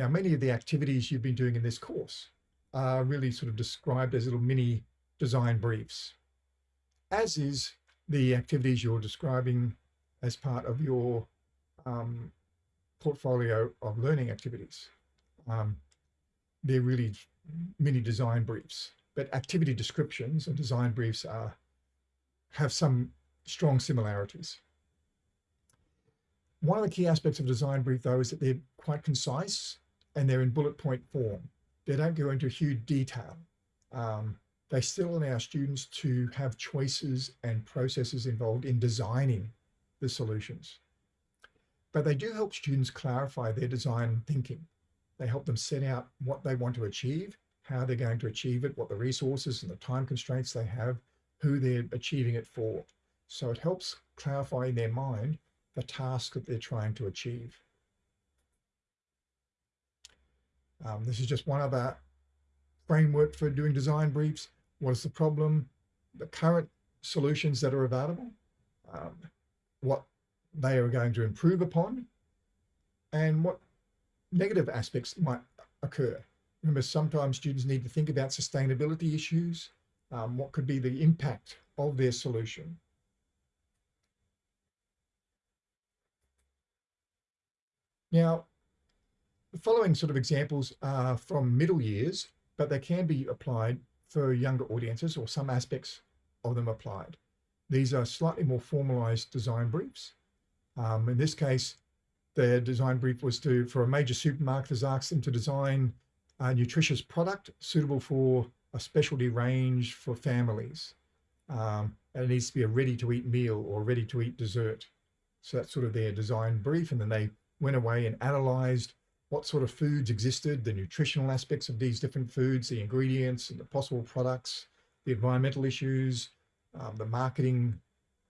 Speaker 1: Now, many of the activities you've been doing in this course are really sort of described as little mini design briefs, as is the activities you're describing as part of your um, portfolio of learning activities. Um, they're really mini design briefs, but activity descriptions and design briefs are have some strong similarities. One of the key aspects of design brief though is that they're quite concise and they're in bullet point form. They don't go into huge detail. Um, they still allow students to have choices and processes involved in designing the solutions. But they do help students clarify their design thinking. They help them set out what they want to achieve, how they're going to achieve it, what the resources and the time constraints they have, who they're achieving it for. So it helps clarify in their mind the task that they're trying to achieve. Um, this is just one other framework for doing design briefs. What is the problem? The current solutions that are available, um, what they are going to improve upon, and what negative aspects might occur. Remember, sometimes students need to think about sustainability issues, um, what could be the impact of their solution. Now, the following sort of examples are from middle years, but they can be applied for younger audiences or some aspects of them applied. These are slightly more formalized design briefs. Um, in this case, their design brief was to, for a major supermarket has asked them to design a nutritious product suitable for a specialty range for families. Um, and it needs to be a ready to eat meal or ready to eat dessert. So that's sort of their design brief. And then they went away and analyzed what sort of foods existed, the nutritional aspects of these different foods, the ingredients and the possible products, the environmental issues, um, the marketing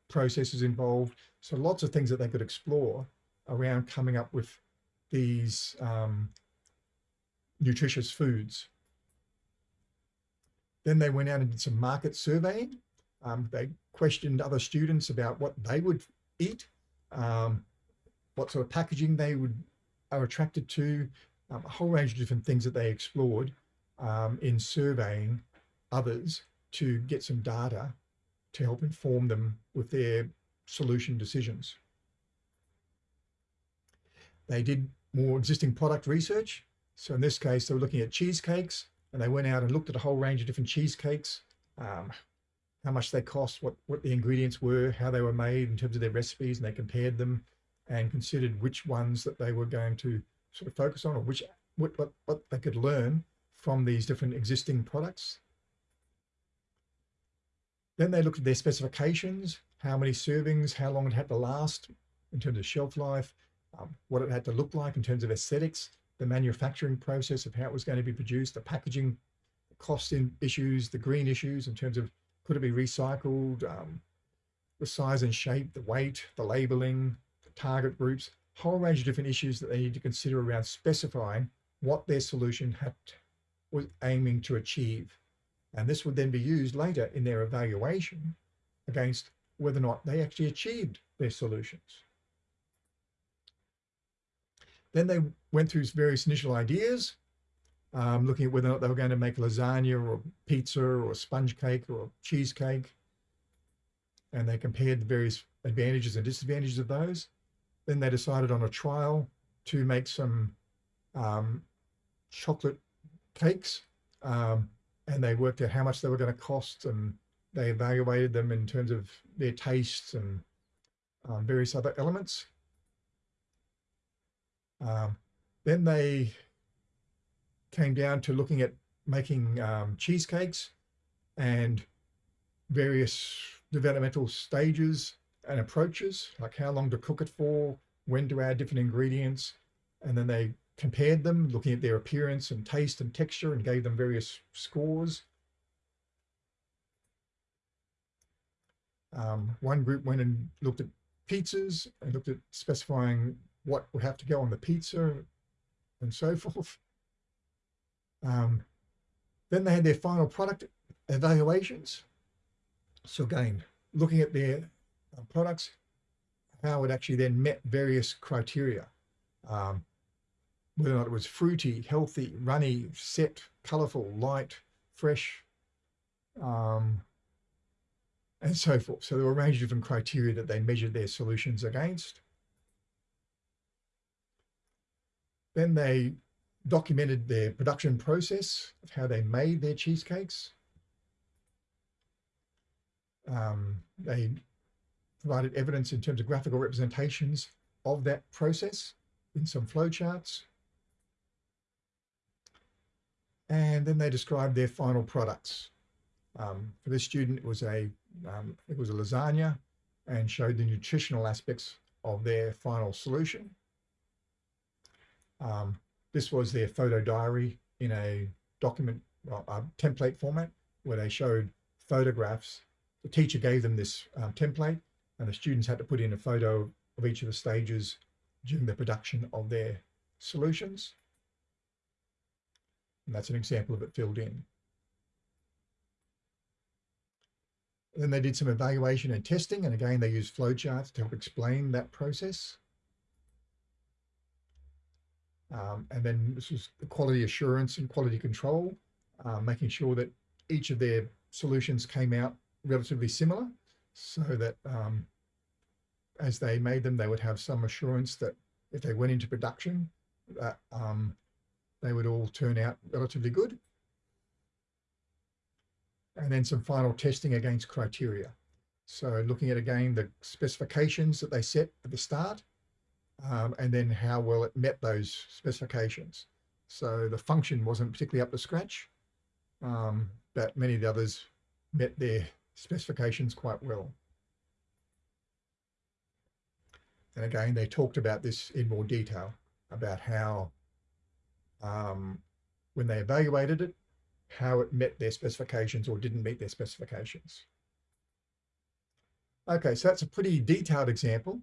Speaker 1: processes involved. So lots of things that they could explore around coming up with these um, nutritious foods. Then they went out and did some market surveying. Um, they questioned other students about what they would eat, um, what sort of packaging they would are attracted to, um, a whole range of different things that they explored um, in surveying others to get some data to help inform them with their solution decisions. They did more existing product research. So in this case, they were looking at cheesecakes and they went out and looked at a whole range of different cheesecakes, um, how much they cost, what, what the ingredients were, how they were made in terms of their recipes, and they compared them and considered which ones that they were going to sort of focus on or which what, what, what they could learn from these different existing products. Then they looked at their specifications, how many servings, how long it had to last in terms of shelf life, um, what it had to look like in terms of aesthetics, the manufacturing process of how it was going to be produced, the packaging cost in issues, the green issues in terms of could it be recycled, um, the size and shape, the weight, the labeling, target groups, whole range of different issues that they need to consider around specifying what their solution had was aiming to achieve. And this would then be used later in their evaluation against whether or not they actually achieved their solutions. Then they went through various initial ideas, um, looking at whether or not they were going to make lasagna or pizza or sponge cake or cheesecake. And they compared the various advantages and disadvantages of those. Then they decided on a trial to make some um, chocolate cakes um, and they worked out how much they were going to cost and they evaluated them in terms of their tastes and um, various other elements. Um, then they came down to looking at making um, cheesecakes and various developmental stages and approaches, like how long to cook it for, when to add different ingredients. And then they compared them, looking at their appearance and taste and texture and gave them various scores. Um, one group went and looked at pizzas and looked at specifying what would have to go on the pizza and so forth. Um, then they had their final product evaluations. So again, looking at their products, how it actually then met various criteria. Um, whether or not it was fruity, healthy, runny, set, colorful, light, fresh, um, and so forth. So there were a range of different criteria that they measured their solutions against. Then they documented their production process of how they made their cheesecakes. Um, they provided evidence in terms of graphical representations of that process in some flowcharts. And then they described their final products. Um, for this student, it was a um, it was a lasagna and showed the nutritional aspects of their final solution. Um, this was their photo diary in a document, well, a template format where they showed photographs. The teacher gave them this um, template and the students had to put in a photo of each of the stages during the production of their solutions. And that's an example of it filled in. Then they did some evaluation and testing, and again, they used flowcharts to help explain that process. Um, and then this was the quality assurance and quality control, uh, making sure that each of their solutions came out relatively similar so that um, as they made them, they would have some assurance that if they went into production, that um, they would all turn out relatively good. And then some final testing against criteria. So looking at again the specifications that they set at the start um, and then how well it met those specifications. So the function wasn't particularly up to scratch, um, but many of the others met their specifications quite well. And again, they talked about this in more detail about how, um, when they evaluated it, how it met their specifications or didn't meet their specifications. Okay, so that's a pretty detailed example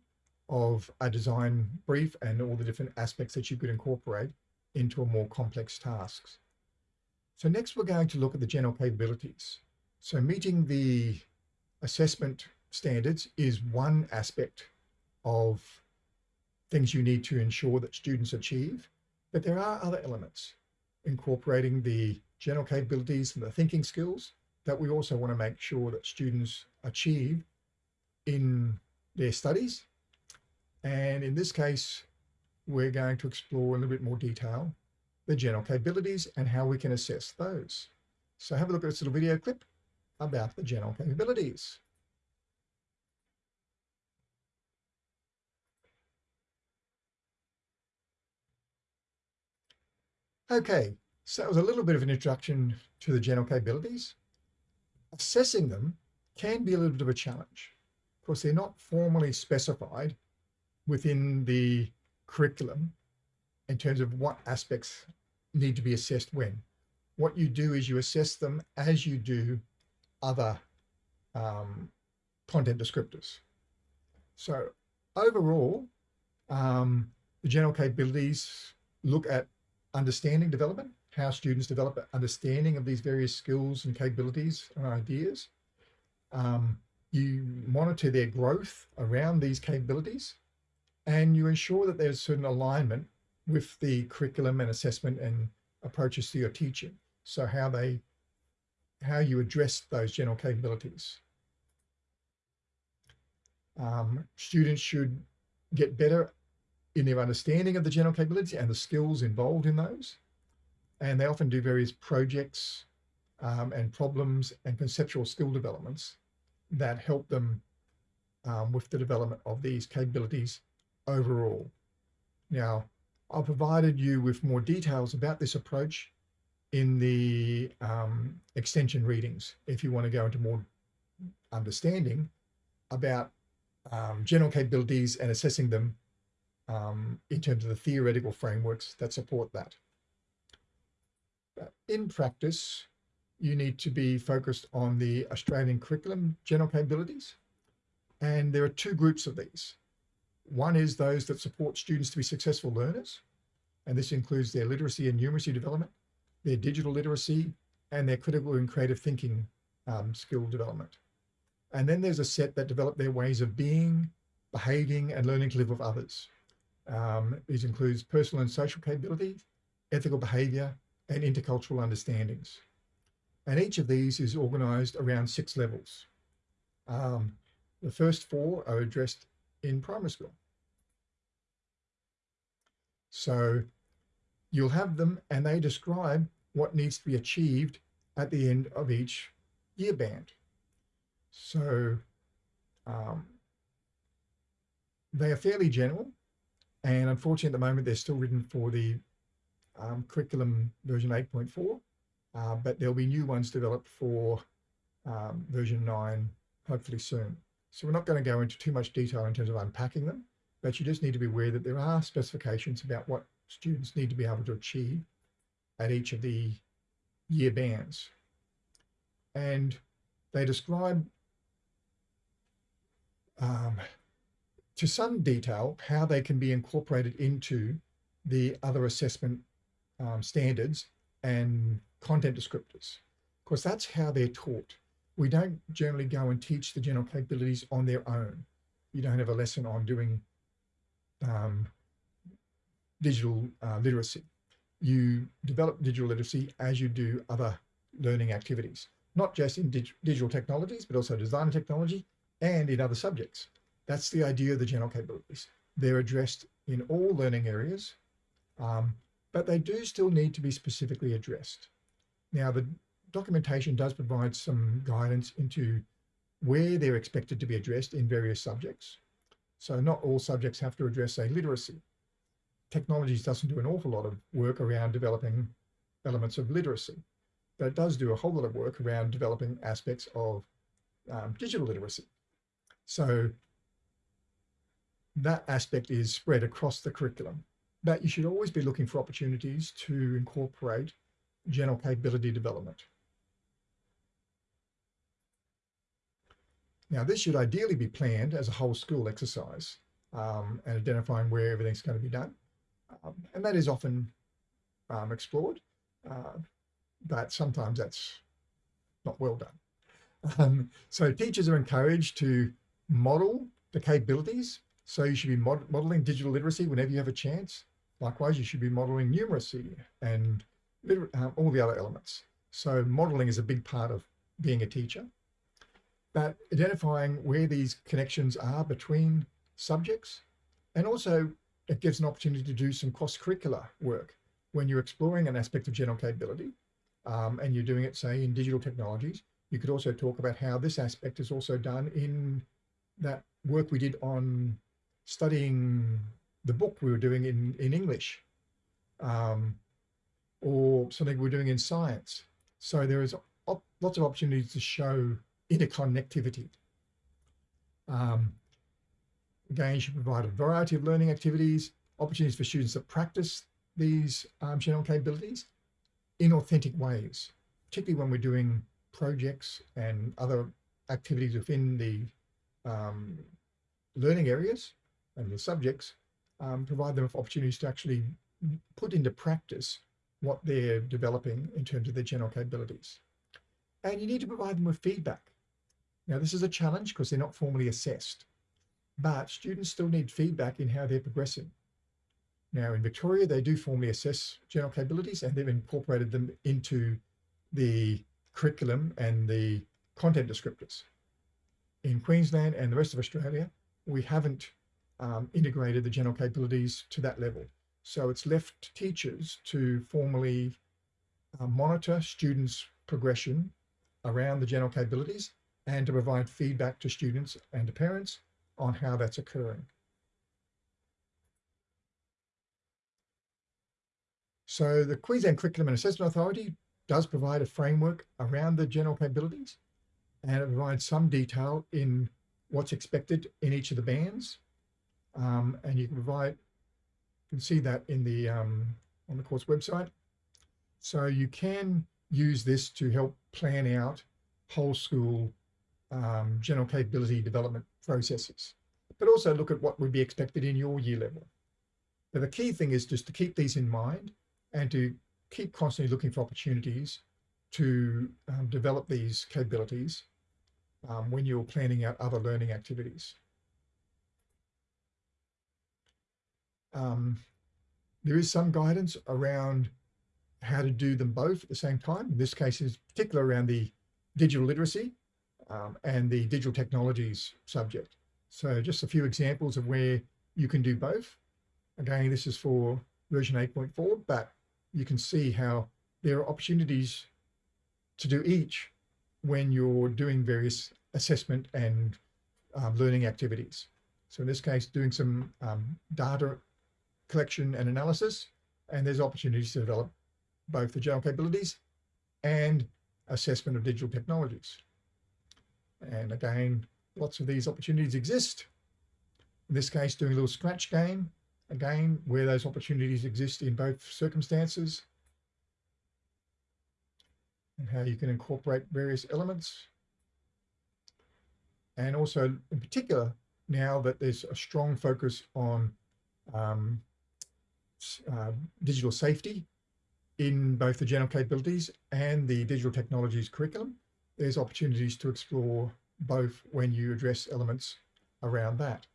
Speaker 1: of a design brief and all the different aspects that you could incorporate into a more complex tasks. So next we're going to look at the general capabilities. So meeting the assessment standards is one aspect of things you need to ensure that students achieve, but there are other elements incorporating the general capabilities and the thinking skills that we also want to make sure that students achieve in their studies and in this case, we're going to explore in a little bit more detail the general capabilities and how we can assess those. So have a look at this little video clip about the general capabilities. Okay, so that was a little bit of an introduction to the general capabilities. Assessing them can be a little bit of a challenge. Of course, they're not formally specified within the curriculum in terms of what aspects need to be assessed when. What you do is you assess them as you do other um, content descriptors. So overall, um, the general capabilities look at understanding development, how students develop understanding of these various skills and capabilities and ideas. Um, you monitor their growth around these capabilities and you ensure that there's certain alignment with the curriculum and assessment and approaches to your teaching. So how they, how you address those general capabilities. Um, students should get better in their understanding of the general capabilities and the skills involved in those. And they often do various projects um, and problems and conceptual skill developments that help them um, with the development of these capabilities overall. Now, I've provided you with more details about this approach in the um, extension readings if you want to go into more understanding about um, general capabilities and assessing them um, in terms of the theoretical frameworks that support that. In practice, you need to be focused on the Australian curriculum general capabilities. And there are two groups of these. One is those that support students to be successful learners. And this includes their literacy and numeracy development, their digital literacy, and their critical and creative thinking um, skill development. And then there's a set that develop their ways of being, behaving, and learning to live with others. Um, these includes personal and social capability, ethical behavior, and intercultural understandings. And each of these is organized around six levels. Um, the first four are addressed in primary school. So you'll have them and they describe what needs to be achieved at the end of each year band. So um, they are fairly general and unfortunately, at the moment, they're still written for the um, curriculum version 8.4, uh, but there'll be new ones developed for um, version 9, hopefully soon. So we're not going to go into too much detail in terms of unpacking them, but you just need to be aware that there are specifications about what students need to be able to achieve at each of the year bands. And they describe um, to some detail how they can be incorporated into the other assessment um, standards and content descriptors. Of course, that's how they're taught. We don't generally go and teach the general capabilities on their own. You don't have a lesson on doing um, digital uh, literacy. You develop digital literacy as you do other learning activities, not just in dig digital technologies, but also design technology and in other subjects. That's the idea of the general capabilities. They're addressed in all learning areas, um, but they do still need to be specifically addressed. Now, the documentation does provide some guidance into where they're expected to be addressed in various subjects. So not all subjects have to address, say, literacy. Technologies doesn't do an awful lot of work around developing elements of literacy, but it does do a whole lot of work around developing aspects of um, digital literacy. So that aspect is spread across the curriculum. But you should always be looking for opportunities to incorporate general capability development. Now, this should ideally be planned as a whole school exercise um, and identifying where everything's going to be done. Um, and that is often um, explored, uh, but sometimes that's not well done. Um, so teachers are encouraged to model the capabilities so you should be mod modeling digital literacy whenever you have a chance. Likewise, you should be modeling numeracy and um, all the other elements. So modeling is a big part of being a teacher. But identifying where these connections are between subjects and also it gives an opportunity to do some cross-curricular work when you're exploring an aspect of general capability um, and you're doing it, say, in digital technologies. You could also talk about how this aspect is also done in that work we did on studying the book we were doing in, in English um, or something we're doing in science. So there is lots of opportunities to show interconnectivity. Um, again, you should provide a variety of learning activities, opportunities for students to practice these um, general capabilities in authentic ways, particularly when we're doing projects and other activities within the um, learning areas and the subjects, um, provide them with opportunities to actually put into practice what they're developing in terms of their general capabilities. And you need to provide them with feedback. Now, this is a challenge because they're not formally assessed, but students still need feedback in how they're progressing. Now, in Victoria, they do formally assess general capabilities and they've incorporated them into the curriculum and the content descriptors. In Queensland and the rest of Australia, we haven't um, integrated the general capabilities to that level. So it's left teachers to formally uh, monitor students' progression around the general capabilities and to provide feedback to students and to parents on how that's occurring. So the Queensland Curriculum and Assessment Authority does provide a framework around the general capabilities and it provides some detail in what's expected in each of the bands. Um, and you can provide, you can see that in the, um, on the course website. So you can use this to help plan out whole school um, general capability development processes, but also look at what would be expected in your year level. But the key thing is just to keep these in mind and to keep constantly looking for opportunities to um, develop these capabilities um, when you're planning out other learning activities. Um, there is some guidance around how to do them both at the same time. In this case is particular around the digital literacy um, and the digital technologies subject. So just a few examples of where you can do both. Again, this is for version 8.4, but you can see how there are opportunities to do each when you're doing various assessment and um, learning activities. So in this case, doing some um, data collection and analysis, and there's opportunities to develop both the general capabilities and assessment of digital technologies. And again, lots of these opportunities exist. In this case, doing a little scratch game, again, where those opportunities exist in both circumstances and how you can incorporate various elements. And also in particular, now that there's a strong focus on um, uh, digital safety in both the general capabilities and the digital technologies curriculum, there's opportunities to explore both when you address elements around that.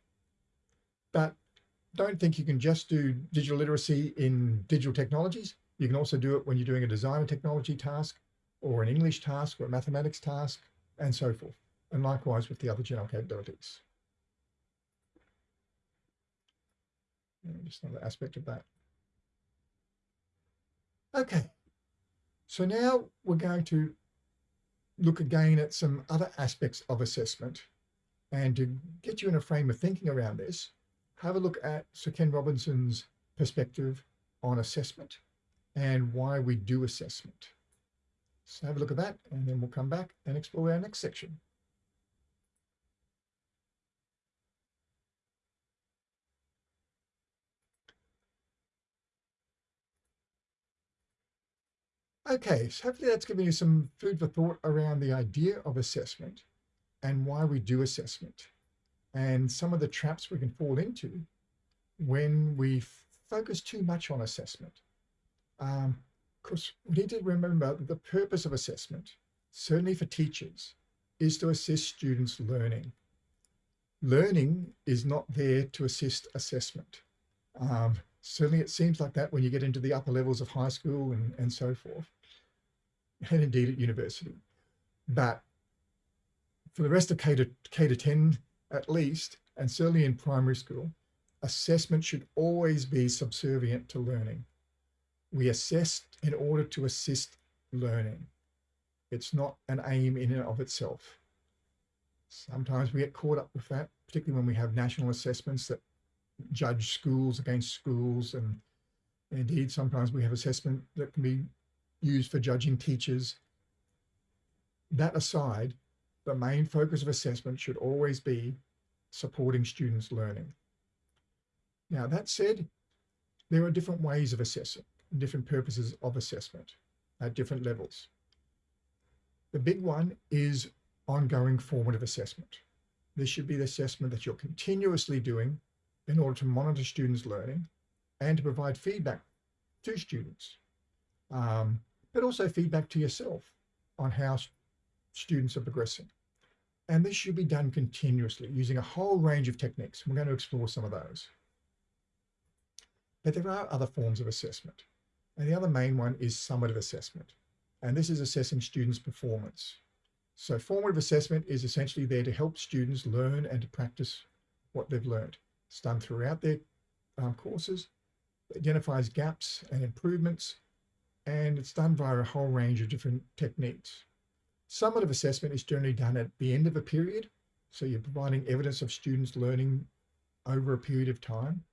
Speaker 1: But don't think you can just do digital literacy in digital technologies. You can also do it when you're doing a design and technology task or an English task or a mathematics task and so forth. And likewise with the other general capabilities. Just another aspect of that. Okay, so now we're going to look again at some other aspects of assessment. And to get you in a frame of thinking around this, have a look at Sir Ken Robinson's perspective on assessment and why we do assessment. So have a look at that and then we'll come back and explore our next section. Okay, so hopefully that's given you some food for thought around the idea of assessment and why we do assessment and some of the traps we can fall into when we focus too much on assessment. Um, because we need to remember that the purpose of assessment, certainly for teachers, is to assist students learning. Learning is not there to assist assessment. Um, certainly it seems like that when you get into the upper levels of high school and, and so forth, and indeed at university. But for the rest of K to, K to 10 at least, and certainly in primary school, assessment should always be subservient to learning. We assess in order to assist learning. It's not an aim in and of itself. Sometimes we get caught up with that, particularly when we have national assessments that judge schools against schools. And indeed, sometimes we have assessment that can be used for judging teachers. That aside, the main focus of assessment should always be supporting students' learning. Now, that said, there are different ways of assessing, different purposes of assessment at different levels. The big one is ongoing formative assessment. This should be the assessment that you're continuously doing in order to monitor students' learning and to provide feedback to students, um, but also feedback to yourself on how students are progressing. And this should be done continuously using a whole range of techniques. We're going to explore some of those. But there are other forms of assessment. And the other main one is summative assessment. And this is assessing students' performance. So formative assessment is essentially there to help students learn and to practice what they've learned. It's done throughout their um, courses, identifies gaps and improvements, and it's done via a whole range of different techniques. Summative assessment is generally done at the end of a period. So you're providing evidence of students learning over a period of time.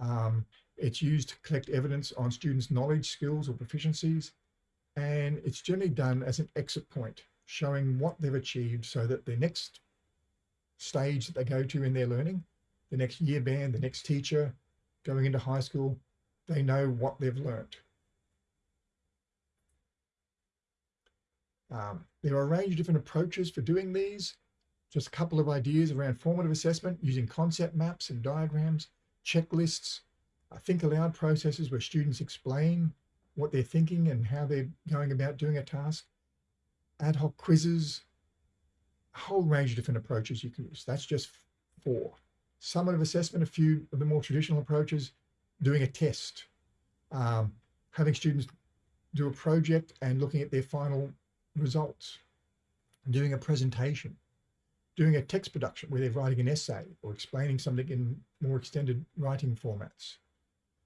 Speaker 1: Um, it's used to collect evidence on students' knowledge, skills, or proficiencies. And it's generally done as an exit point, showing what they've achieved so that the next stage that they go to in their learning, the next year band, the next teacher going into high school, they know what they've learned. Um, there are a range of different approaches for doing these. Just a couple of ideas around formative assessment using concept maps and diagrams, checklists, uh, think aloud processes where students explain what they're thinking and how they're going about doing a task, ad hoc quizzes, a whole range of different approaches you can use. That's just four. Summative assessment, a few of the more traditional approaches, doing a test, um, having students do a project and looking at their final results, doing a presentation, doing a text production where they're writing an essay or explaining something in more extended writing formats.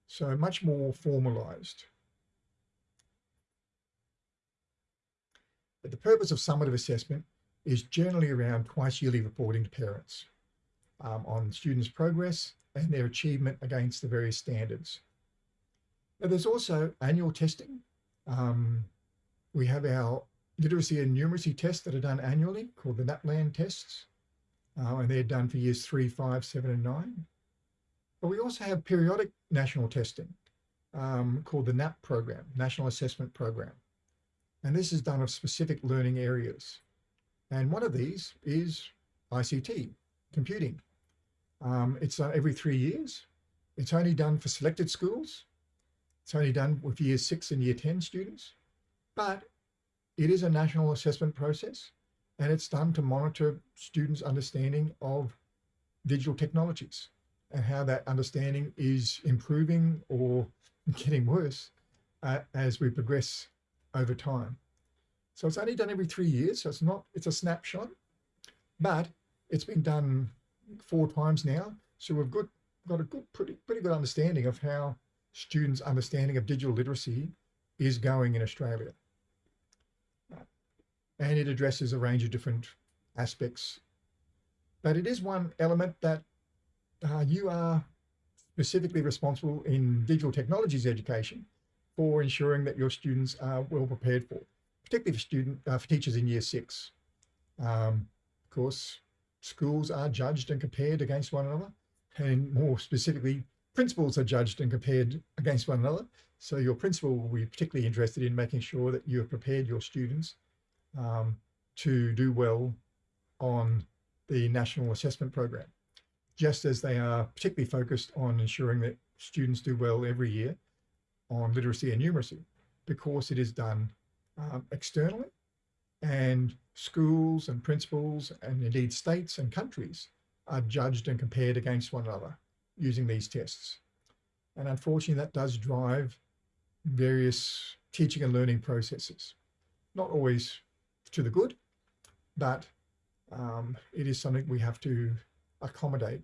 Speaker 1: So much more formalized. But the purpose of summative assessment is generally around twice yearly reporting to parents um, on students' progress and their achievement against the various standards. Now, there's also annual testing. Um, we have our literacy and numeracy tests that are done annually called the NAPLAN tests. Uh, and they're done for years three, five, seven, and nine. But we also have periodic national testing um, called the NAP program, National Assessment Program. And this is done of specific learning areas. And one of these is ICT, computing. Um, it's uh, every three years. It's only done for selected schools. It's only done with year six and year 10 students, but it is a national assessment process and it's done to monitor students' understanding of digital technologies and how that understanding is improving or getting worse uh, as we progress over time. So it's only done every three years. So it's not, it's a snapshot, but it's been done four times now. So we've got, got a good, pretty, pretty good understanding of how students' understanding of digital literacy is going in Australia. And it addresses a range of different aspects. But it is one element that uh, you are specifically responsible in digital technologies education for ensuring that your students are well prepared for, particularly for student uh, for teachers in year six. Um, of course, schools are judged and compared against one another, and more specifically, principals are judged and compared against one another. So your principal will be particularly interested in making sure that you have prepared your students um, to do well on the national assessment program, just as they are particularly focused on ensuring that students do well every year on literacy and numeracy, because it is done um, externally and schools and principals and indeed states and countries are judged and compared against one another using these tests. And unfortunately, that does drive various teaching and learning processes. Not always to the good, but um, it is something we have to accommodate.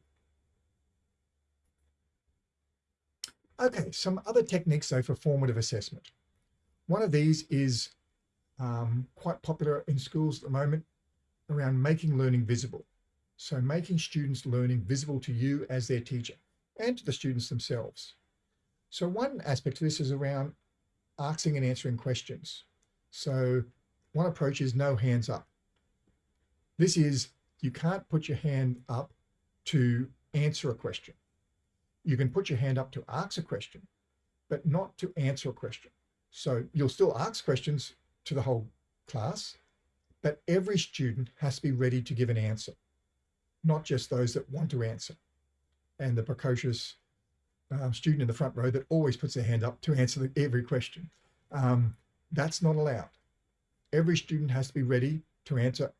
Speaker 1: Okay, some other techniques though for formative assessment. One of these is um, quite popular in schools at the moment around making learning visible. So making students learning visible to you as their teacher and to the students themselves. So one aspect of this is around asking and answering questions. So one approach is no hands up. This is, you can't put your hand up to answer a question. You can put your hand up to ask a question, but not to answer a question. So you'll still ask questions to the whole class, but every student has to be ready to give an answer, not just those that want to answer. And the precocious um, student in the front row that always puts their hand up to answer every question. Um, that's not allowed every student has to be ready to answer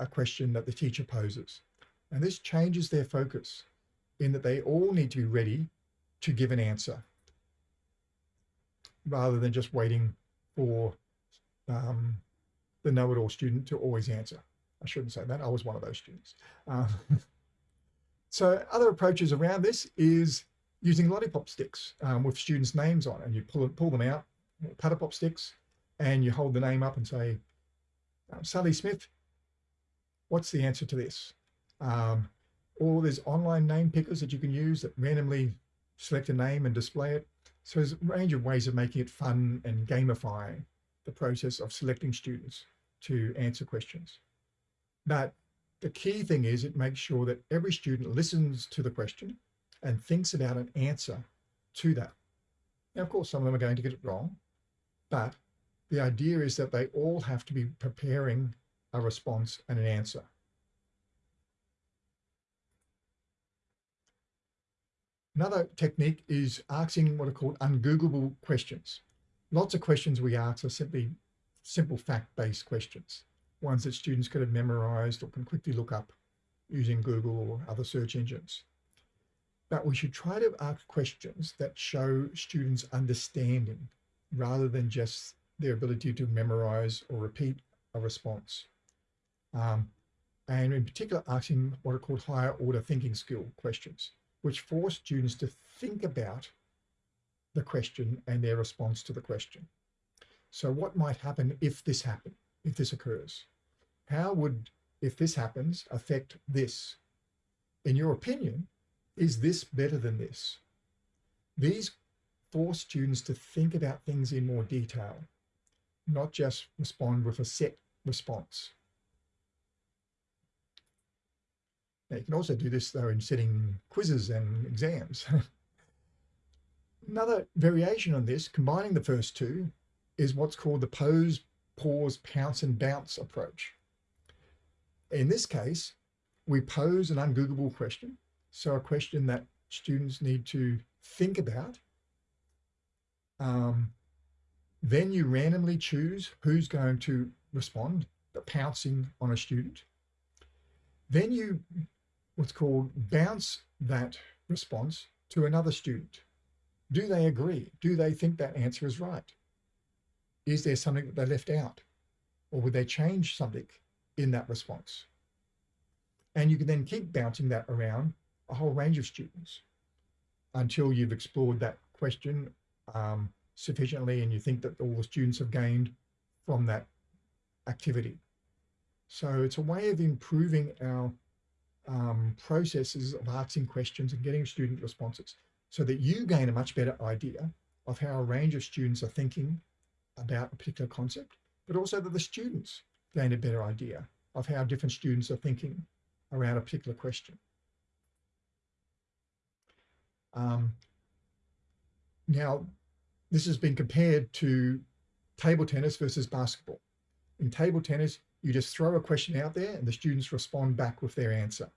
Speaker 1: a question that the teacher poses. And this changes their focus in that they all need to be ready to give an answer rather than just waiting for um, the know-it-all student to always answer. I shouldn't say that. I was one of those students. Um, so other approaches around this is using lollipop sticks um, with students' names on and you pull, pull them out, paddle pop sticks, and you hold the name up and say, um, Sally Smith, what's the answer to this? Um, or there's online name pickers that you can use that randomly select a name and display it. So there's a range of ways of making it fun and gamifying the process of selecting students to answer questions. But the key thing is it makes sure that every student listens to the question and thinks about an answer to that. Now, of course, some of them are going to get it wrong, but the idea is that they all have to be preparing a response and an answer. Another technique is asking what are called ungoogleable questions. Lots of questions we ask are simply simple fact-based questions, ones that students could have memorized or can quickly look up using Google or other search engines. But we should try to ask questions that show students understanding rather than just their ability to memorize or repeat a response. Um, and in particular, asking what are called higher order thinking skill questions which force students to think about the question and their response to the question. So what might happen if this happens, if this occurs? How would, if this happens, affect this? In your opinion, is this better than this? These force students to think about things in more detail, not just respond with a set response. Now, you can also do this though in setting quizzes and exams. Another variation on this, combining the first two, is what's called the pose, pause, pounce and bounce approach. In this case, we pose an ungoogleable question. So a question that students need to think about. Um, then you randomly choose who's going to respond, the pouncing on a student. Then you what's called bounce that response to another student. Do they agree? Do they think that answer is right? Is there something that they left out? Or would they change something in that response? And you can then keep bouncing that around a whole range of students until you've explored that question um, sufficiently and you think that all the students have gained from that activity. So it's a way of improving our um, processes of asking questions and getting student responses so that you gain a much better idea of how a range of students are thinking about a particular concept, but also that the students gain a better idea of how different students are thinking around a particular question. Um, now, this has been compared to table tennis versus basketball. In table tennis, you just throw a question out there and the students respond back with their answer.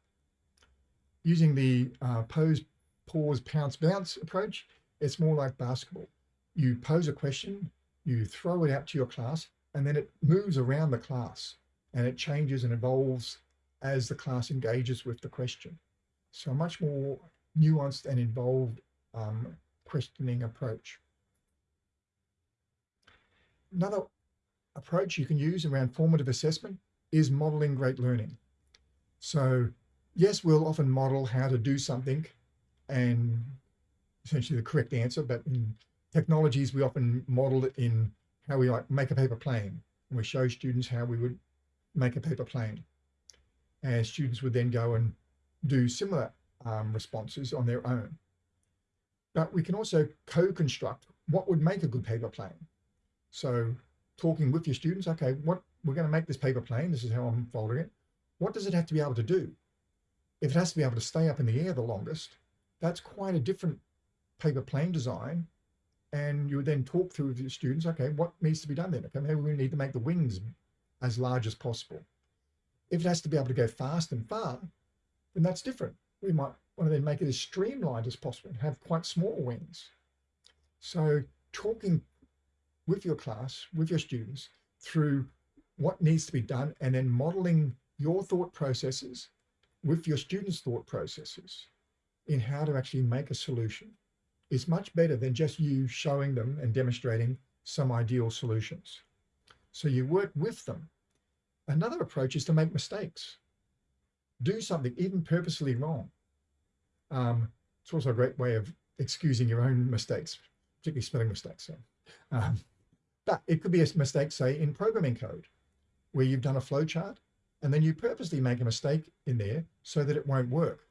Speaker 1: Using the uh, pose, pause, pounce, bounce approach, it's more like basketball. You pose a question, you throw it out to your class, and then it moves around the class and it changes and evolves as the class engages with the question. So a much more nuanced and involved um, questioning approach. Another approach you can use around formative assessment is modeling great learning. So yes, we'll often model how to do something and essentially the correct answer, but in technologies, we often model it in how we like make a paper plane. And we show students how we would make a paper plane. And students would then go and do similar um, responses on their own. But we can also co-construct what would make a good paper plane. So talking with your students, okay, what we're going to make this paper plane. This is how I'm folding it. What does it have to be able to do? If it has to be able to stay up in the air the longest, that's quite a different paper plane design. And you would then talk through with your students, okay, what needs to be done then? Okay, maybe we need to make the wings as large as possible. If it has to be able to go fast and far, then that's different. We might want to then make it as streamlined as possible and have quite small wings. So talking with your class, with your students through what needs to be done and then modeling your thought processes with your students' thought processes in how to actually make a solution is much better than just you showing them and demonstrating some ideal solutions. So you work with them. Another approach is to make mistakes. Do something even purposely wrong. Um, it's also a great way of excusing your own mistakes, particularly spelling mistakes. So, um, but it could be a mistake, say, in programming code, where you've done a flowchart and then you purposely make a mistake in there so that it won't work.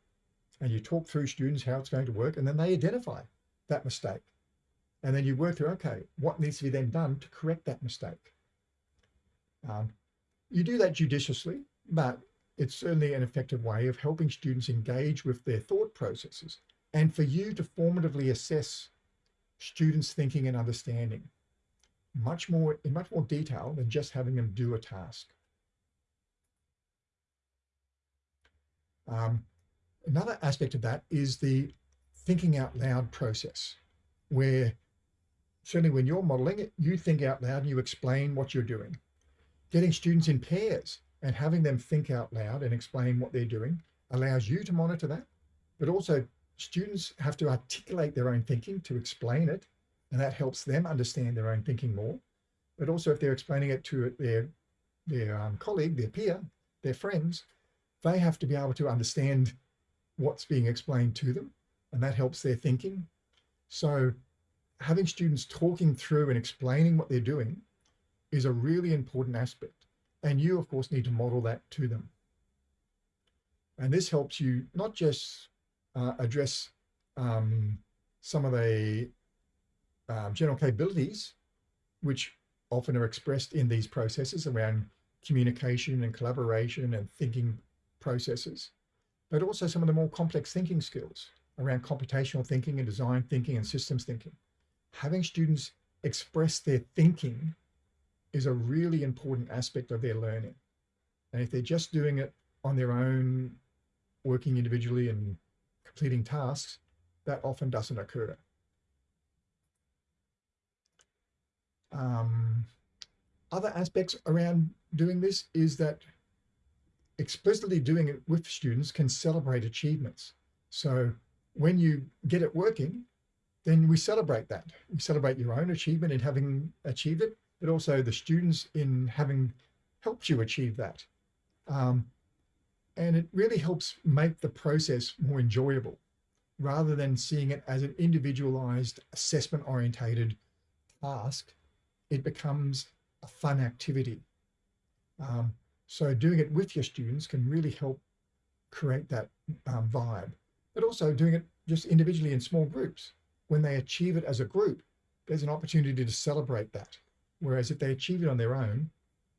Speaker 1: and you talk through students how it's going to work, and then they identify that mistake. And then you work through, okay, what needs to be then done to correct that mistake? Um, you do that judiciously, but it's certainly an effective way of helping students engage with their thought processes and for you to formatively assess students' thinking and understanding much more in much more detail than just having them do a task. Um, another aspect of that is the thinking out loud process, where certainly when you're modeling it, you think out loud and you explain what you're doing. Getting students in pairs and having them think out loud and explain what they're doing allows you to monitor that, but also students have to articulate their own thinking to explain it, and that helps them understand their own thinking more. But also if they're explaining it to their, their um, colleague, their peer, their friends, they have to be able to understand what's being explained to them, and that helps their thinking. So having students talking through and explaining what they're doing is a really important aspect. And you, of course, need to model that to them. And this helps you not just uh, address um, some of the um, general capabilities, which often are expressed in these processes around communication and collaboration and thinking processes, but also some of the more complex thinking skills around computational thinking and design thinking and systems thinking. Having students express their thinking is a really important aspect of their learning. And if they're just doing it on their own, working individually and completing tasks, that often doesn't occur. Um, other aspects around doing this is that explicitly doing it with students can celebrate achievements. So when you get it working, then we celebrate that. We celebrate your own achievement in having achieved it, but also the students in having helped you achieve that. Um, and it really helps make the process more enjoyable rather than seeing it as an individualized assessment orientated task. It becomes a fun activity. Um, so doing it with your students can really help create that um, vibe, but also doing it just individually in small groups. When they achieve it as a group, there's an opportunity to celebrate that. Whereas if they achieve it on their own,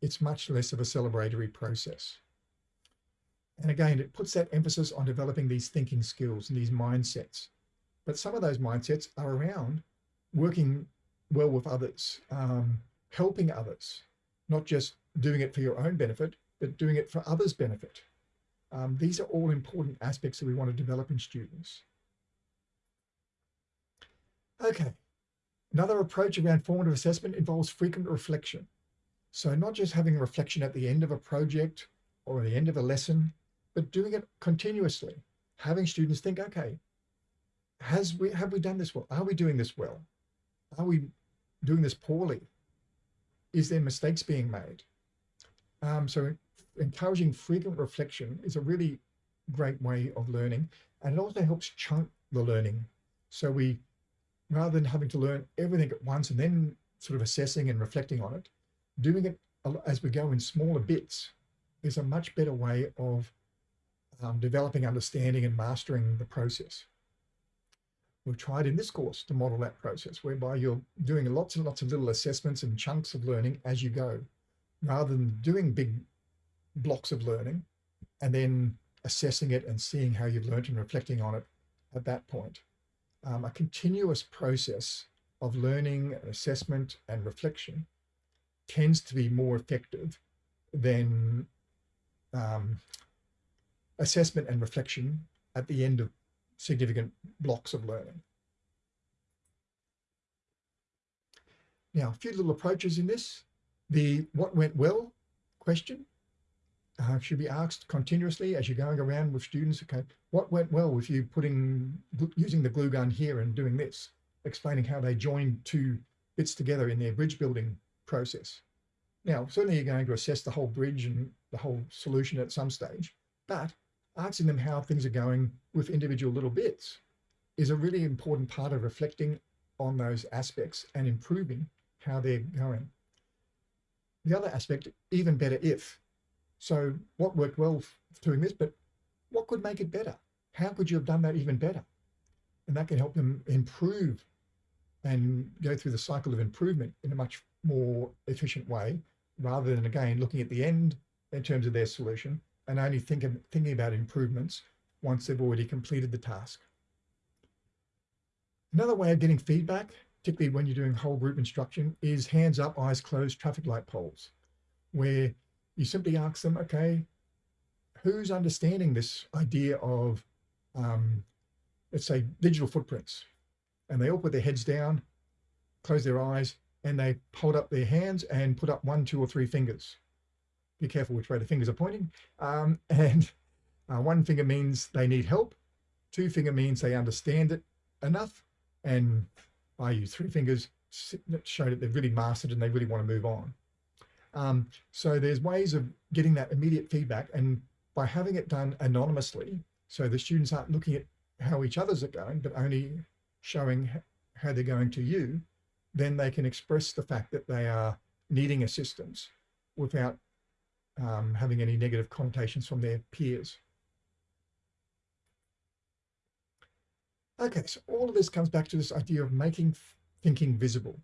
Speaker 1: it's much less of a celebratory process. And again, it puts that emphasis on developing these thinking skills and these mindsets. But some of those mindsets are around working well with others, um, helping others, not just doing it for your own benefit, but doing it for others' benefit. Um, these are all important aspects that we want to develop in students. Okay, another approach around formative assessment involves frequent reflection. So not just having reflection at the end of a project or at the end of a lesson, but doing it continuously, having students think, okay, has we have we done this well? Are we doing this well? Are we doing this poorly? Is there mistakes being made? Um, so encouraging frequent reflection is a really great way of learning. And it also helps chunk the learning. So we, rather than having to learn everything at once and then sort of assessing and reflecting on it, doing it as we go in smaller bits is a much better way of um, developing understanding and mastering the process. We've tried in this course to model that process whereby you're doing lots and lots of little assessments and chunks of learning as you go rather than doing big blocks of learning and then assessing it and seeing how you've learned and reflecting on it at that point. Um, a continuous process of learning, assessment and reflection tends to be more effective than um, assessment and reflection at the end of significant blocks of learning. Now, a few little approaches in this. The what went well question uh, should be asked continuously as you're going around with students. Okay, what went well with you putting using the glue gun here and doing this, explaining how they joined two bits together in their bridge building process. Now, certainly you're going to assess the whole bridge and the whole solution at some stage, but asking them how things are going with individual little bits is a really important part of reflecting on those aspects and improving how they're going. The other aspect, even better if. So what worked well doing this, but what could make it better? how could you have done that even better? And that can help them improve and go through the cycle of improvement in a much more efficient way, rather than again, looking at the end in terms of their solution and only think of, thinking about improvements once they've already completed the task. Another way of getting feedback, particularly when you're doing whole group instruction, is hands up, eyes closed traffic light polls, where you simply ask them, okay, who's understanding this idea of, um, let's say, digital footprints? And they all put their heads down, close their eyes, and they hold up their hands and put up one, two, or three fingers. Be careful which way the fingers are pointing. Um, and uh, one finger means they need help. Two finger means they understand it enough. And I use three fingers show that they've really mastered and they really want to move on. Um, so there's ways of getting that immediate feedback and by having it done anonymously, so the students aren't looking at how each other's are going, but only showing how they're going to you, then they can express the fact that they are needing assistance without um, having any negative connotations from their peers. Okay, so all of this comes back to this idea of making thinking visible,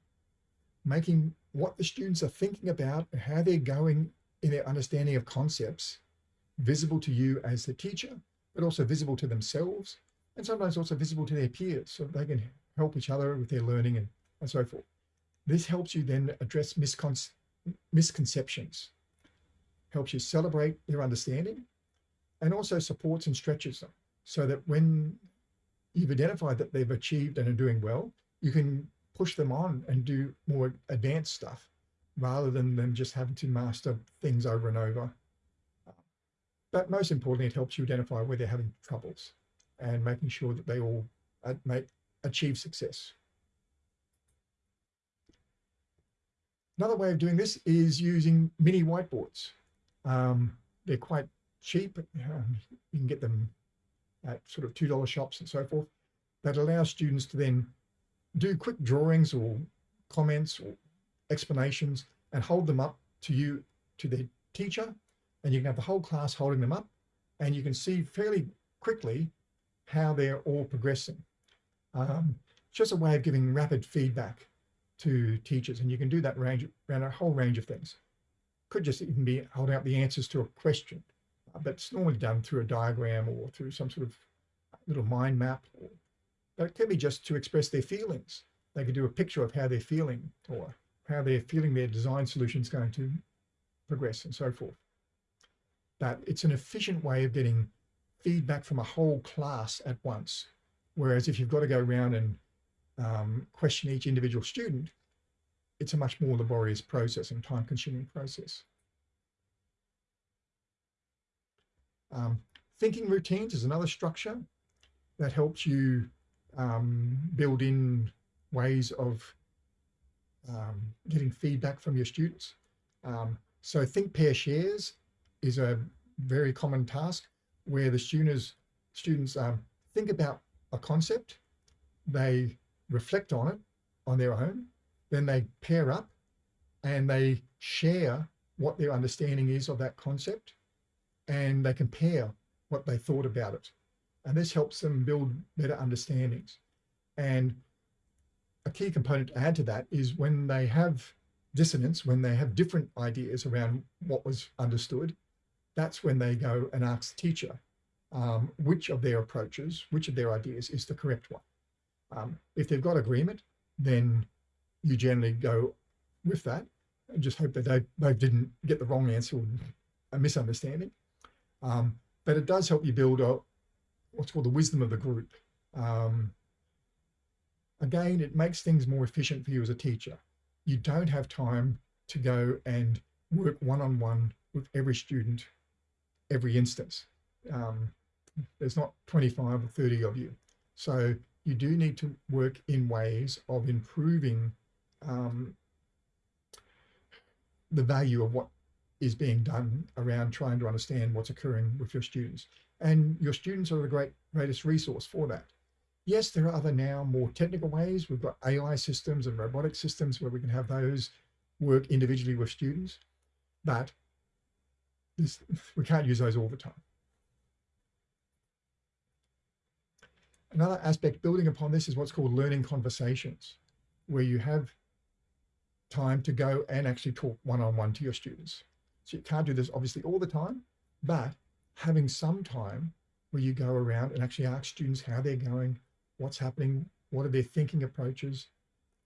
Speaker 1: making what the students are thinking about and how they're going in their understanding of concepts visible to you as the teacher, but also visible to themselves and sometimes also visible to their peers so they can help each other with their learning and, and so forth. This helps you then address miscon misconceptions, helps you celebrate their understanding and also supports and stretches them so that when you've identified that they've achieved and are doing well, you can push them on and do more advanced stuff rather than them just having to master things over and over. But most importantly, it helps you identify where they're having troubles and making sure that they all uh, make, achieve success. Another way of doing this is using mini whiteboards. Um, they're quite cheap. Um, you can get them at sort of $2 shops and so forth that allow students to then do quick drawings or comments or explanations and hold them up to you, to their teacher, and you can have the whole class holding them up and you can see fairly quickly how they're all progressing. Um, just a way of giving rapid feedback to teachers and you can do that range around a whole range of things. Could just even be holding up the answers to a question, uh, but it's normally done through a diagram or through some sort of little mind map. But it can be just to express their feelings. They could do a picture of how they're feeling or how they're feeling their design solution is going to progress and so forth. But it's an efficient way of getting feedback from a whole class at once. Whereas if you've got to go around and um, question each individual student, it's a much more laborious process and time consuming process. Um, thinking routines is another structure that helps you um, build in ways of um, getting feedback from your students. Um, so think pair shares is a very common task where the students students um, think about a concept, they reflect on it on their own, then they pair up and they share what their understanding is of that concept and they compare what they thought about it. And this helps them build better understandings. And a key component to add to that is when they have dissonance, when they have different ideas around what was understood, that's when they go and ask the teacher um, which of their approaches, which of their ideas is the correct one. Um, if they've got agreement, then you generally go with that and just hope that they, they didn't get the wrong answer or a misunderstanding. Um, but it does help you build a, what's called the wisdom of the group. Um, again, it makes things more efficient for you as a teacher. You don't have time to go and work one-on-one -on -one with every student every instance. Um, there's not 25 or 30 of you. So you do need to work in ways of improving um, the value of what is being done around trying to understand what's occurring with your students. And your students are the great greatest resource for that. Yes, there are other now more technical ways. We've got AI systems and robotic systems where we can have those work individually with students, but this, we can't use those all the time. Another aspect building upon this is what's called learning conversations, where you have time to go and actually talk one-on-one -on -one to your students. So you can't do this obviously all the time, but having some time where you go around and actually ask students how they're going, what's happening, what are their thinking approaches,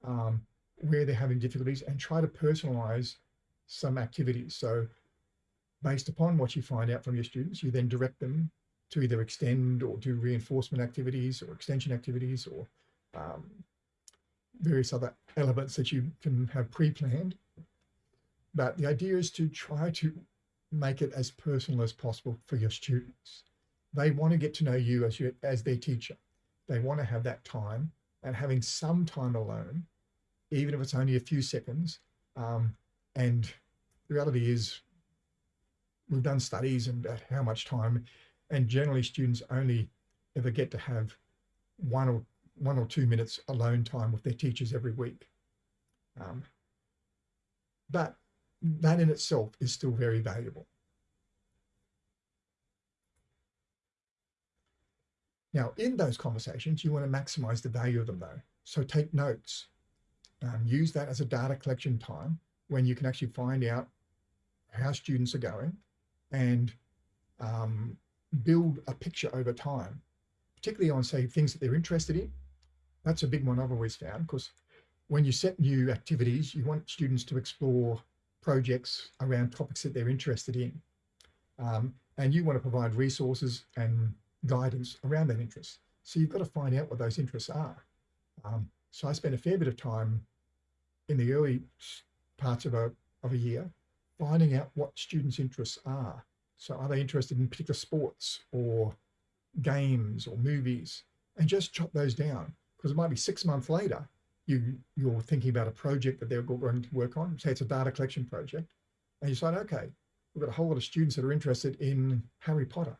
Speaker 1: um, where they're having difficulties, and try to personalize some activities. So based upon what you find out from your students, you then direct them to either extend or do reinforcement activities or extension activities or um, various other elements that you can have pre-planned. But the idea is to try to make it as personal as possible for your students. They want to get to know you as, you, as their teacher. They want to have that time and having some time alone, even if it's only a few seconds. Um, and the reality is we've done studies and how much time and generally students only ever get to have one or one or two minutes alone time with their teachers every week. Um, but that in itself is still very valuable. Now, in those conversations, you want to maximize the value of them though. So take notes. Um, use that as a data collection time when you can actually find out how students are going and um, build a picture over time, particularly on say things that they're interested in. That's a big one I've always found because when you set new activities, you want students to explore projects around topics that they're interested in. Um, and you want to provide resources and guidance around that interest. So you've got to find out what those interests are. Um, so I spent a fair bit of time in the early parts of a, of a year finding out what students' interests are. So are they interested in particular sports or games or movies? And just chop those down because it might be six months later, you, you're thinking about a project that they're going to work on. Say it's a data collection project. And you decide, okay, we've got a whole lot of students that are interested in Harry Potter.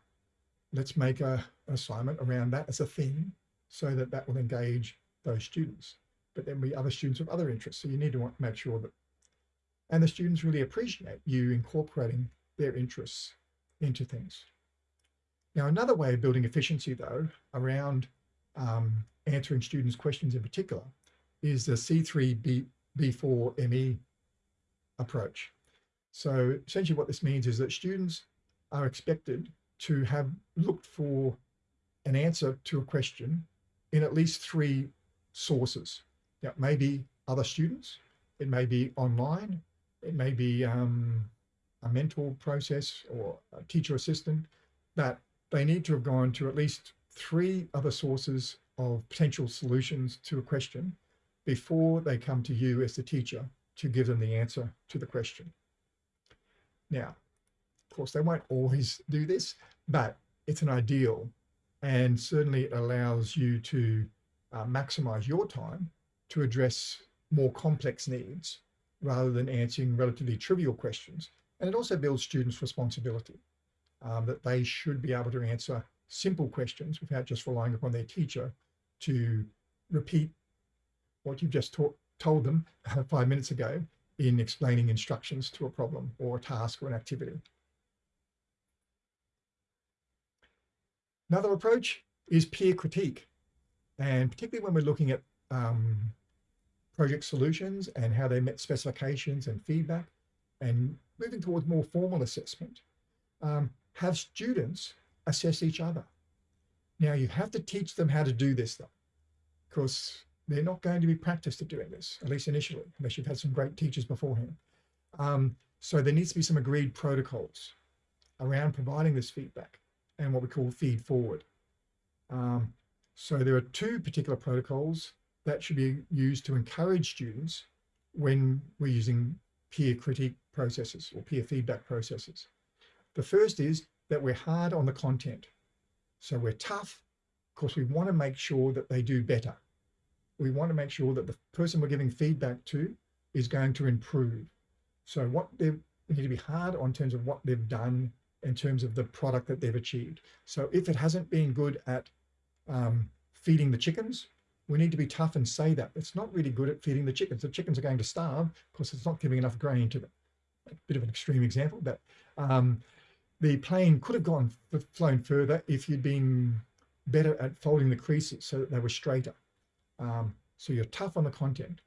Speaker 1: Let's make a, an assignment around that as a thing so that that will engage those students. But then be other students with other interests. So you need to make sure that, and the students really appreciate you incorporating their interests into things. Now, another way of building efficiency, though, around um, answering students' questions in particular, is the C3B4ME approach. So essentially what this means is that students are expected to have looked for an answer to a question in at least three sources. Now, it may be other students, it may be online, it may be um, a mentor process or a teacher assistant, that they need to have gone to at least three other sources of potential solutions to a question before they come to you as the teacher to give them the answer to the question. Now, of course, they won't always do this, but it's an ideal and certainly it allows you to uh, maximize your time to address more complex needs rather than answering relatively trivial questions and it also builds students' responsibility um, that they should be able to answer simple questions without just relying upon their teacher to repeat what you've just told them five minutes ago in explaining instructions to a problem or a task or an activity. Another approach is peer critique. And particularly when we're looking at um, project solutions and how they met specifications and feedback, and moving towards more formal assessment, um, have students assess each other. Now you have to teach them how to do this though, because they're not going to be practiced at doing this, at least initially, unless you've had some great teachers beforehand. Um, so there needs to be some agreed protocols around providing this feedback and what we call feed forward. Um, so there are two particular protocols that should be used to encourage students when we're using peer critique processes or peer feedback processes. The first is that we're hard on the content. So we're tough because we want to make sure that they do better. We want to make sure that the person we're giving feedback to is going to improve. So what they need to be hard on terms of what they've done in terms of the product that they've achieved. So if it hasn't been good at um, feeding the chickens, we need to be tough and say that it's not really good at feeding the chickens. The chickens are going to starve because it's not giving enough grain to them. A bit of an extreme example, but um, the plane could have gone flown further if you'd been better at folding the creases so that they were straighter. Um, so you're tough on the content,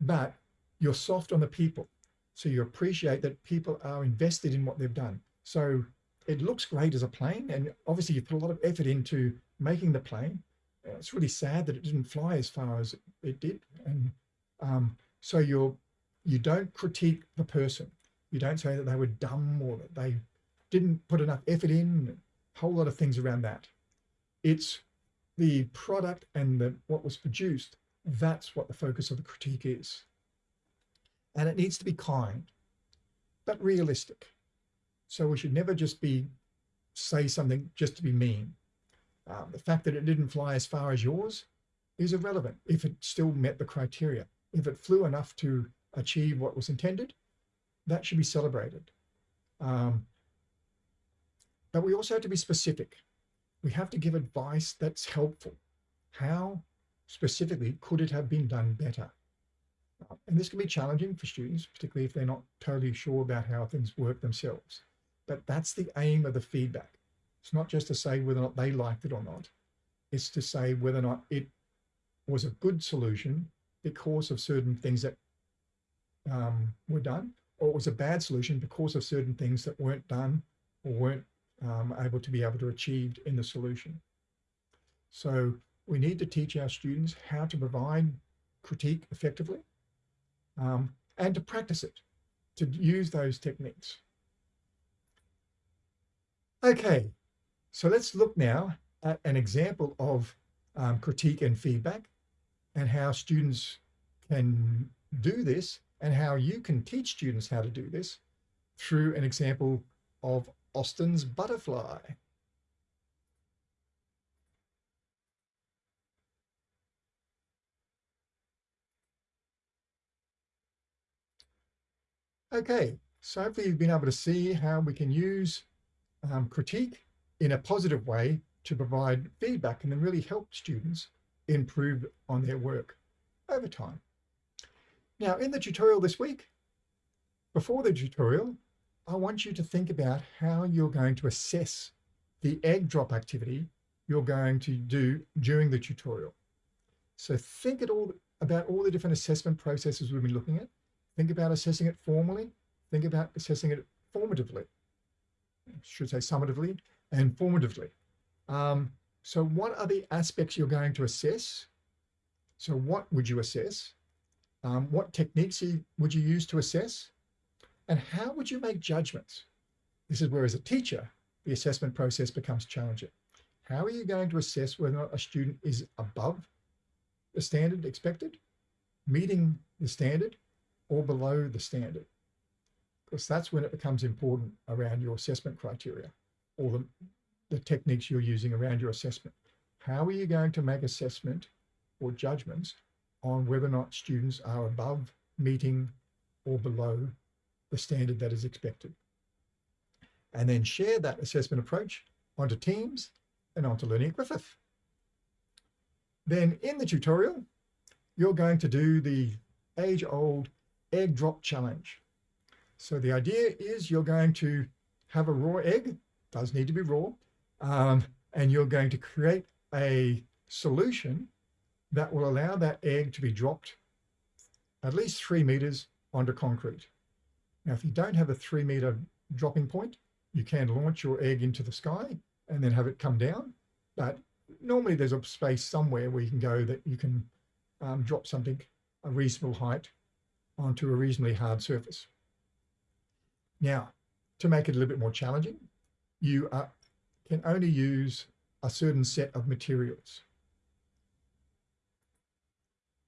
Speaker 1: but you're soft on the people. So you appreciate that people are invested in what they've done. So it looks great as a plane. And obviously you put a lot of effort into making the plane. It's really sad that it didn't fly as far as it did. And um, so you're, you don't critique the person. You don't say that they were dumb or that they didn't put enough effort in, a whole lot of things around that. It's the product and the, what was produced. That's what the focus of the critique is. And it needs to be kind, but realistic. So we should never just be, say something just to be mean. Um, the fact that it didn't fly as far as yours is irrelevant if it still met the criteria. If it flew enough to achieve what was intended, that should be celebrated. Um, but we also have to be specific. We have to give advice that's helpful. How specifically could it have been done better? And this can be challenging for students, particularly if they're not totally sure about how things work themselves. But that's the aim of the feedback. It's not just to say whether or not they liked it or not. It's to say whether or not it was a good solution because of certain things that um, were done, or it was a bad solution because of certain things that weren't done or weren't um, able to be able to achieve in the solution. So we need to teach our students how to provide critique effectively um, and to practice it, to use those techniques. Okay, so let's look now at an example of um, critique and feedback and how students can do this and how you can teach students how to do this through an example of Austin's butterfly. Okay, so hopefully you've been able to see how we can use um, critique in a positive way to provide feedback and then really help students improve on their work over time. Now in the tutorial this week, before the tutorial, I want you to think about how you're going to assess the egg drop activity you're going to do during the tutorial. So think all about all the different assessment processes we've been looking at. Think about assessing it formally. Think about assessing it formatively. I should say summatively and formatively. Um, so what are the aspects you're going to assess? So what would you assess? Um, what techniques would you use to assess? And how would you make judgments? This is where as a teacher, the assessment process becomes challenging. How are you going to assess whether or not a student is above the standard expected, meeting the standard, or below the standard? Because that's when it becomes important around your assessment criteria or the, the techniques you're using around your assessment. How are you going to make assessment or judgments on whether or not students are above meeting or below the standard that is expected. And then share that assessment approach onto Teams and onto Learning Griffith. Then in the tutorial, you're going to do the age-old egg drop challenge. So the idea is you're going to have a raw egg, does need to be raw, um, and you're going to create a solution that will allow that egg to be dropped at least three meters onto concrete. Now, if you don't have a three meter dropping point, you can launch your egg into the sky and then have it come down. But normally there's a space somewhere where you can go that you can um, drop something a reasonable height onto a reasonably hard surface. Now, to make it a little bit more challenging, you uh, can only use a certain set of materials.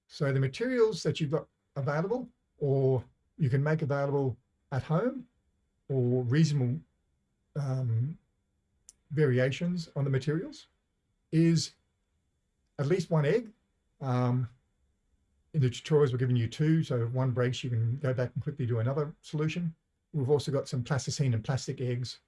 Speaker 1: So the materials that you've got available or you can make available at home or reasonable um, variations on the materials is at least one egg. Um, in the tutorials, we're giving you two. So if one breaks, you can go back and quickly do another solution. We've also got some plasticine and plastic eggs.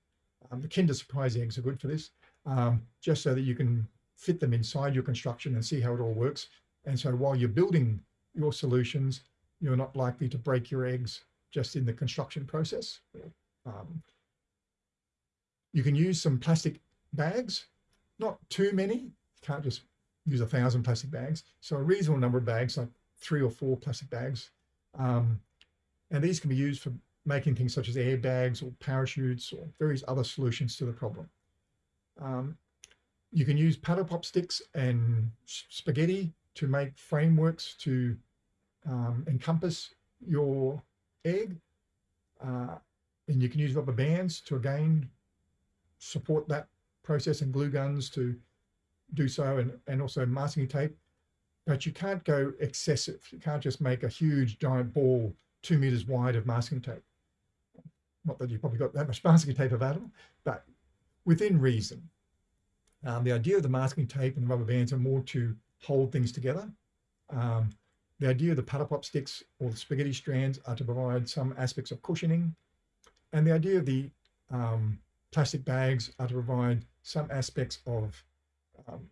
Speaker 1: Um, the Kinder Surprise eggs are good for this, um, just so that you can fit them inside your construction and see how it all works. And so while you're building your solutions, you're not likely to break your eggs just in the construction process. Um, you can use some plastic bags not too many. You can't just use a thousand plastic bags. So a reasonable number of bags, like three or four plastic bags. Um, and these can be used for making things such as airbags or parachutes or various other solutions to the problem. Um, you can use paddle pop sticks and spaghetti to make frameworks to um, encompass your egg. Uh, and you can use rubber bands to again support that process and glue guns to do so and, and also masking tape. But you can't go excessive. You can't just make a huge giant ball two meters wide of masking tape. Not that you've probably got that much masking tape available, but within reason. Um, the idea of the masking tape and the rubber bands are more to hold things together. Um, the idea of the paddle pop sticks or the spaghetti strands are to provide some aspects of cushioning. And the idea of the um, plastic bags are to provide some aspects of um,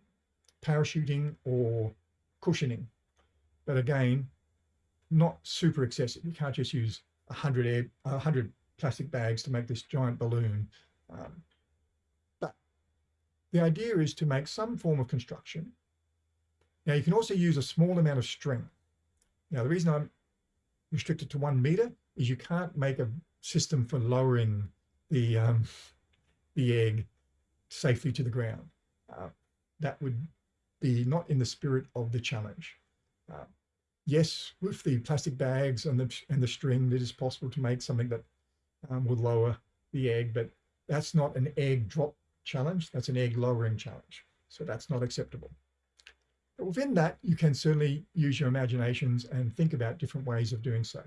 Speaker 1: parachuting or cushioning. But again, not super excessive. You can't just use a hundred air, hundred plastic bags to make this giant balloon. Um, but the idea is to make some form of construction. Now you can also use a small amount of string. Now the reason I'm restricted to one meter is you can't make a system for lowering the um, the egg safely to the ground. Uh, that would be not in the spirit of the challenge. Uh, yes, with the plastic bags and the, and the string, it is possible to make something that um, would lower the egg, but that's not an egg drop challenge. That's an egg lowering challenge. So that's not acceptable. Within that, you can certainly use your imaginations and think about different ways of doing so.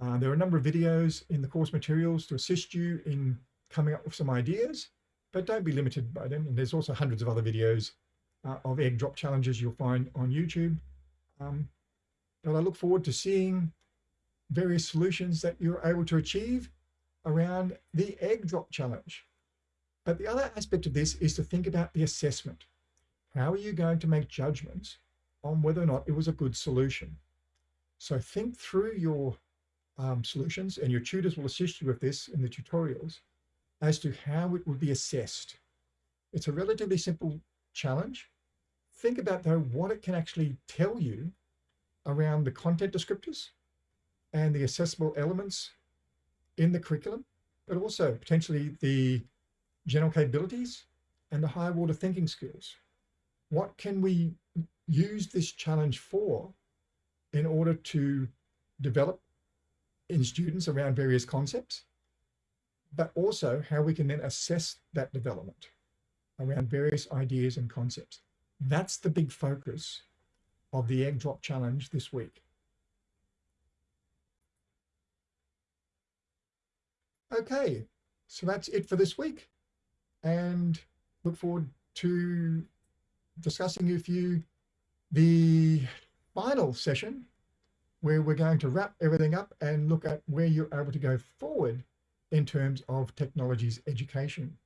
Speaker 1: Uh, there are a number of videos in the course materials to assist you in coming up with some ideas, but don't be limited by them. And there's also hundreds of other videos uh, of egg drop challenges you'll find on YouTube. Um, but I look forward to seeing various solutions that you're able to achieve around the egg drop challenge. But the other aspect of this is to think about the assessment. How are you going to make judgments on whether or not it was a good solution? So think through your um, solutions and your tutors will assist you with this in the tutorials as to how it would be assessed. It's a relatively simple challenge. Think about though what it can actually tell you around the content descriptors and the accessible elements in the curriculum, but also potentially the general capabilities and the higher order thinking skills. What can we use this challenge for in order to develop in students around various concepts, but also how we can then assess that development around various ideas and concepts. That's the big focus of the egg drop challenge this week. Okay, so that's it for this week and look forward to discussing with you the final session where we're going to wrap everything up and look at where you're able to go forward in terms of technologies education.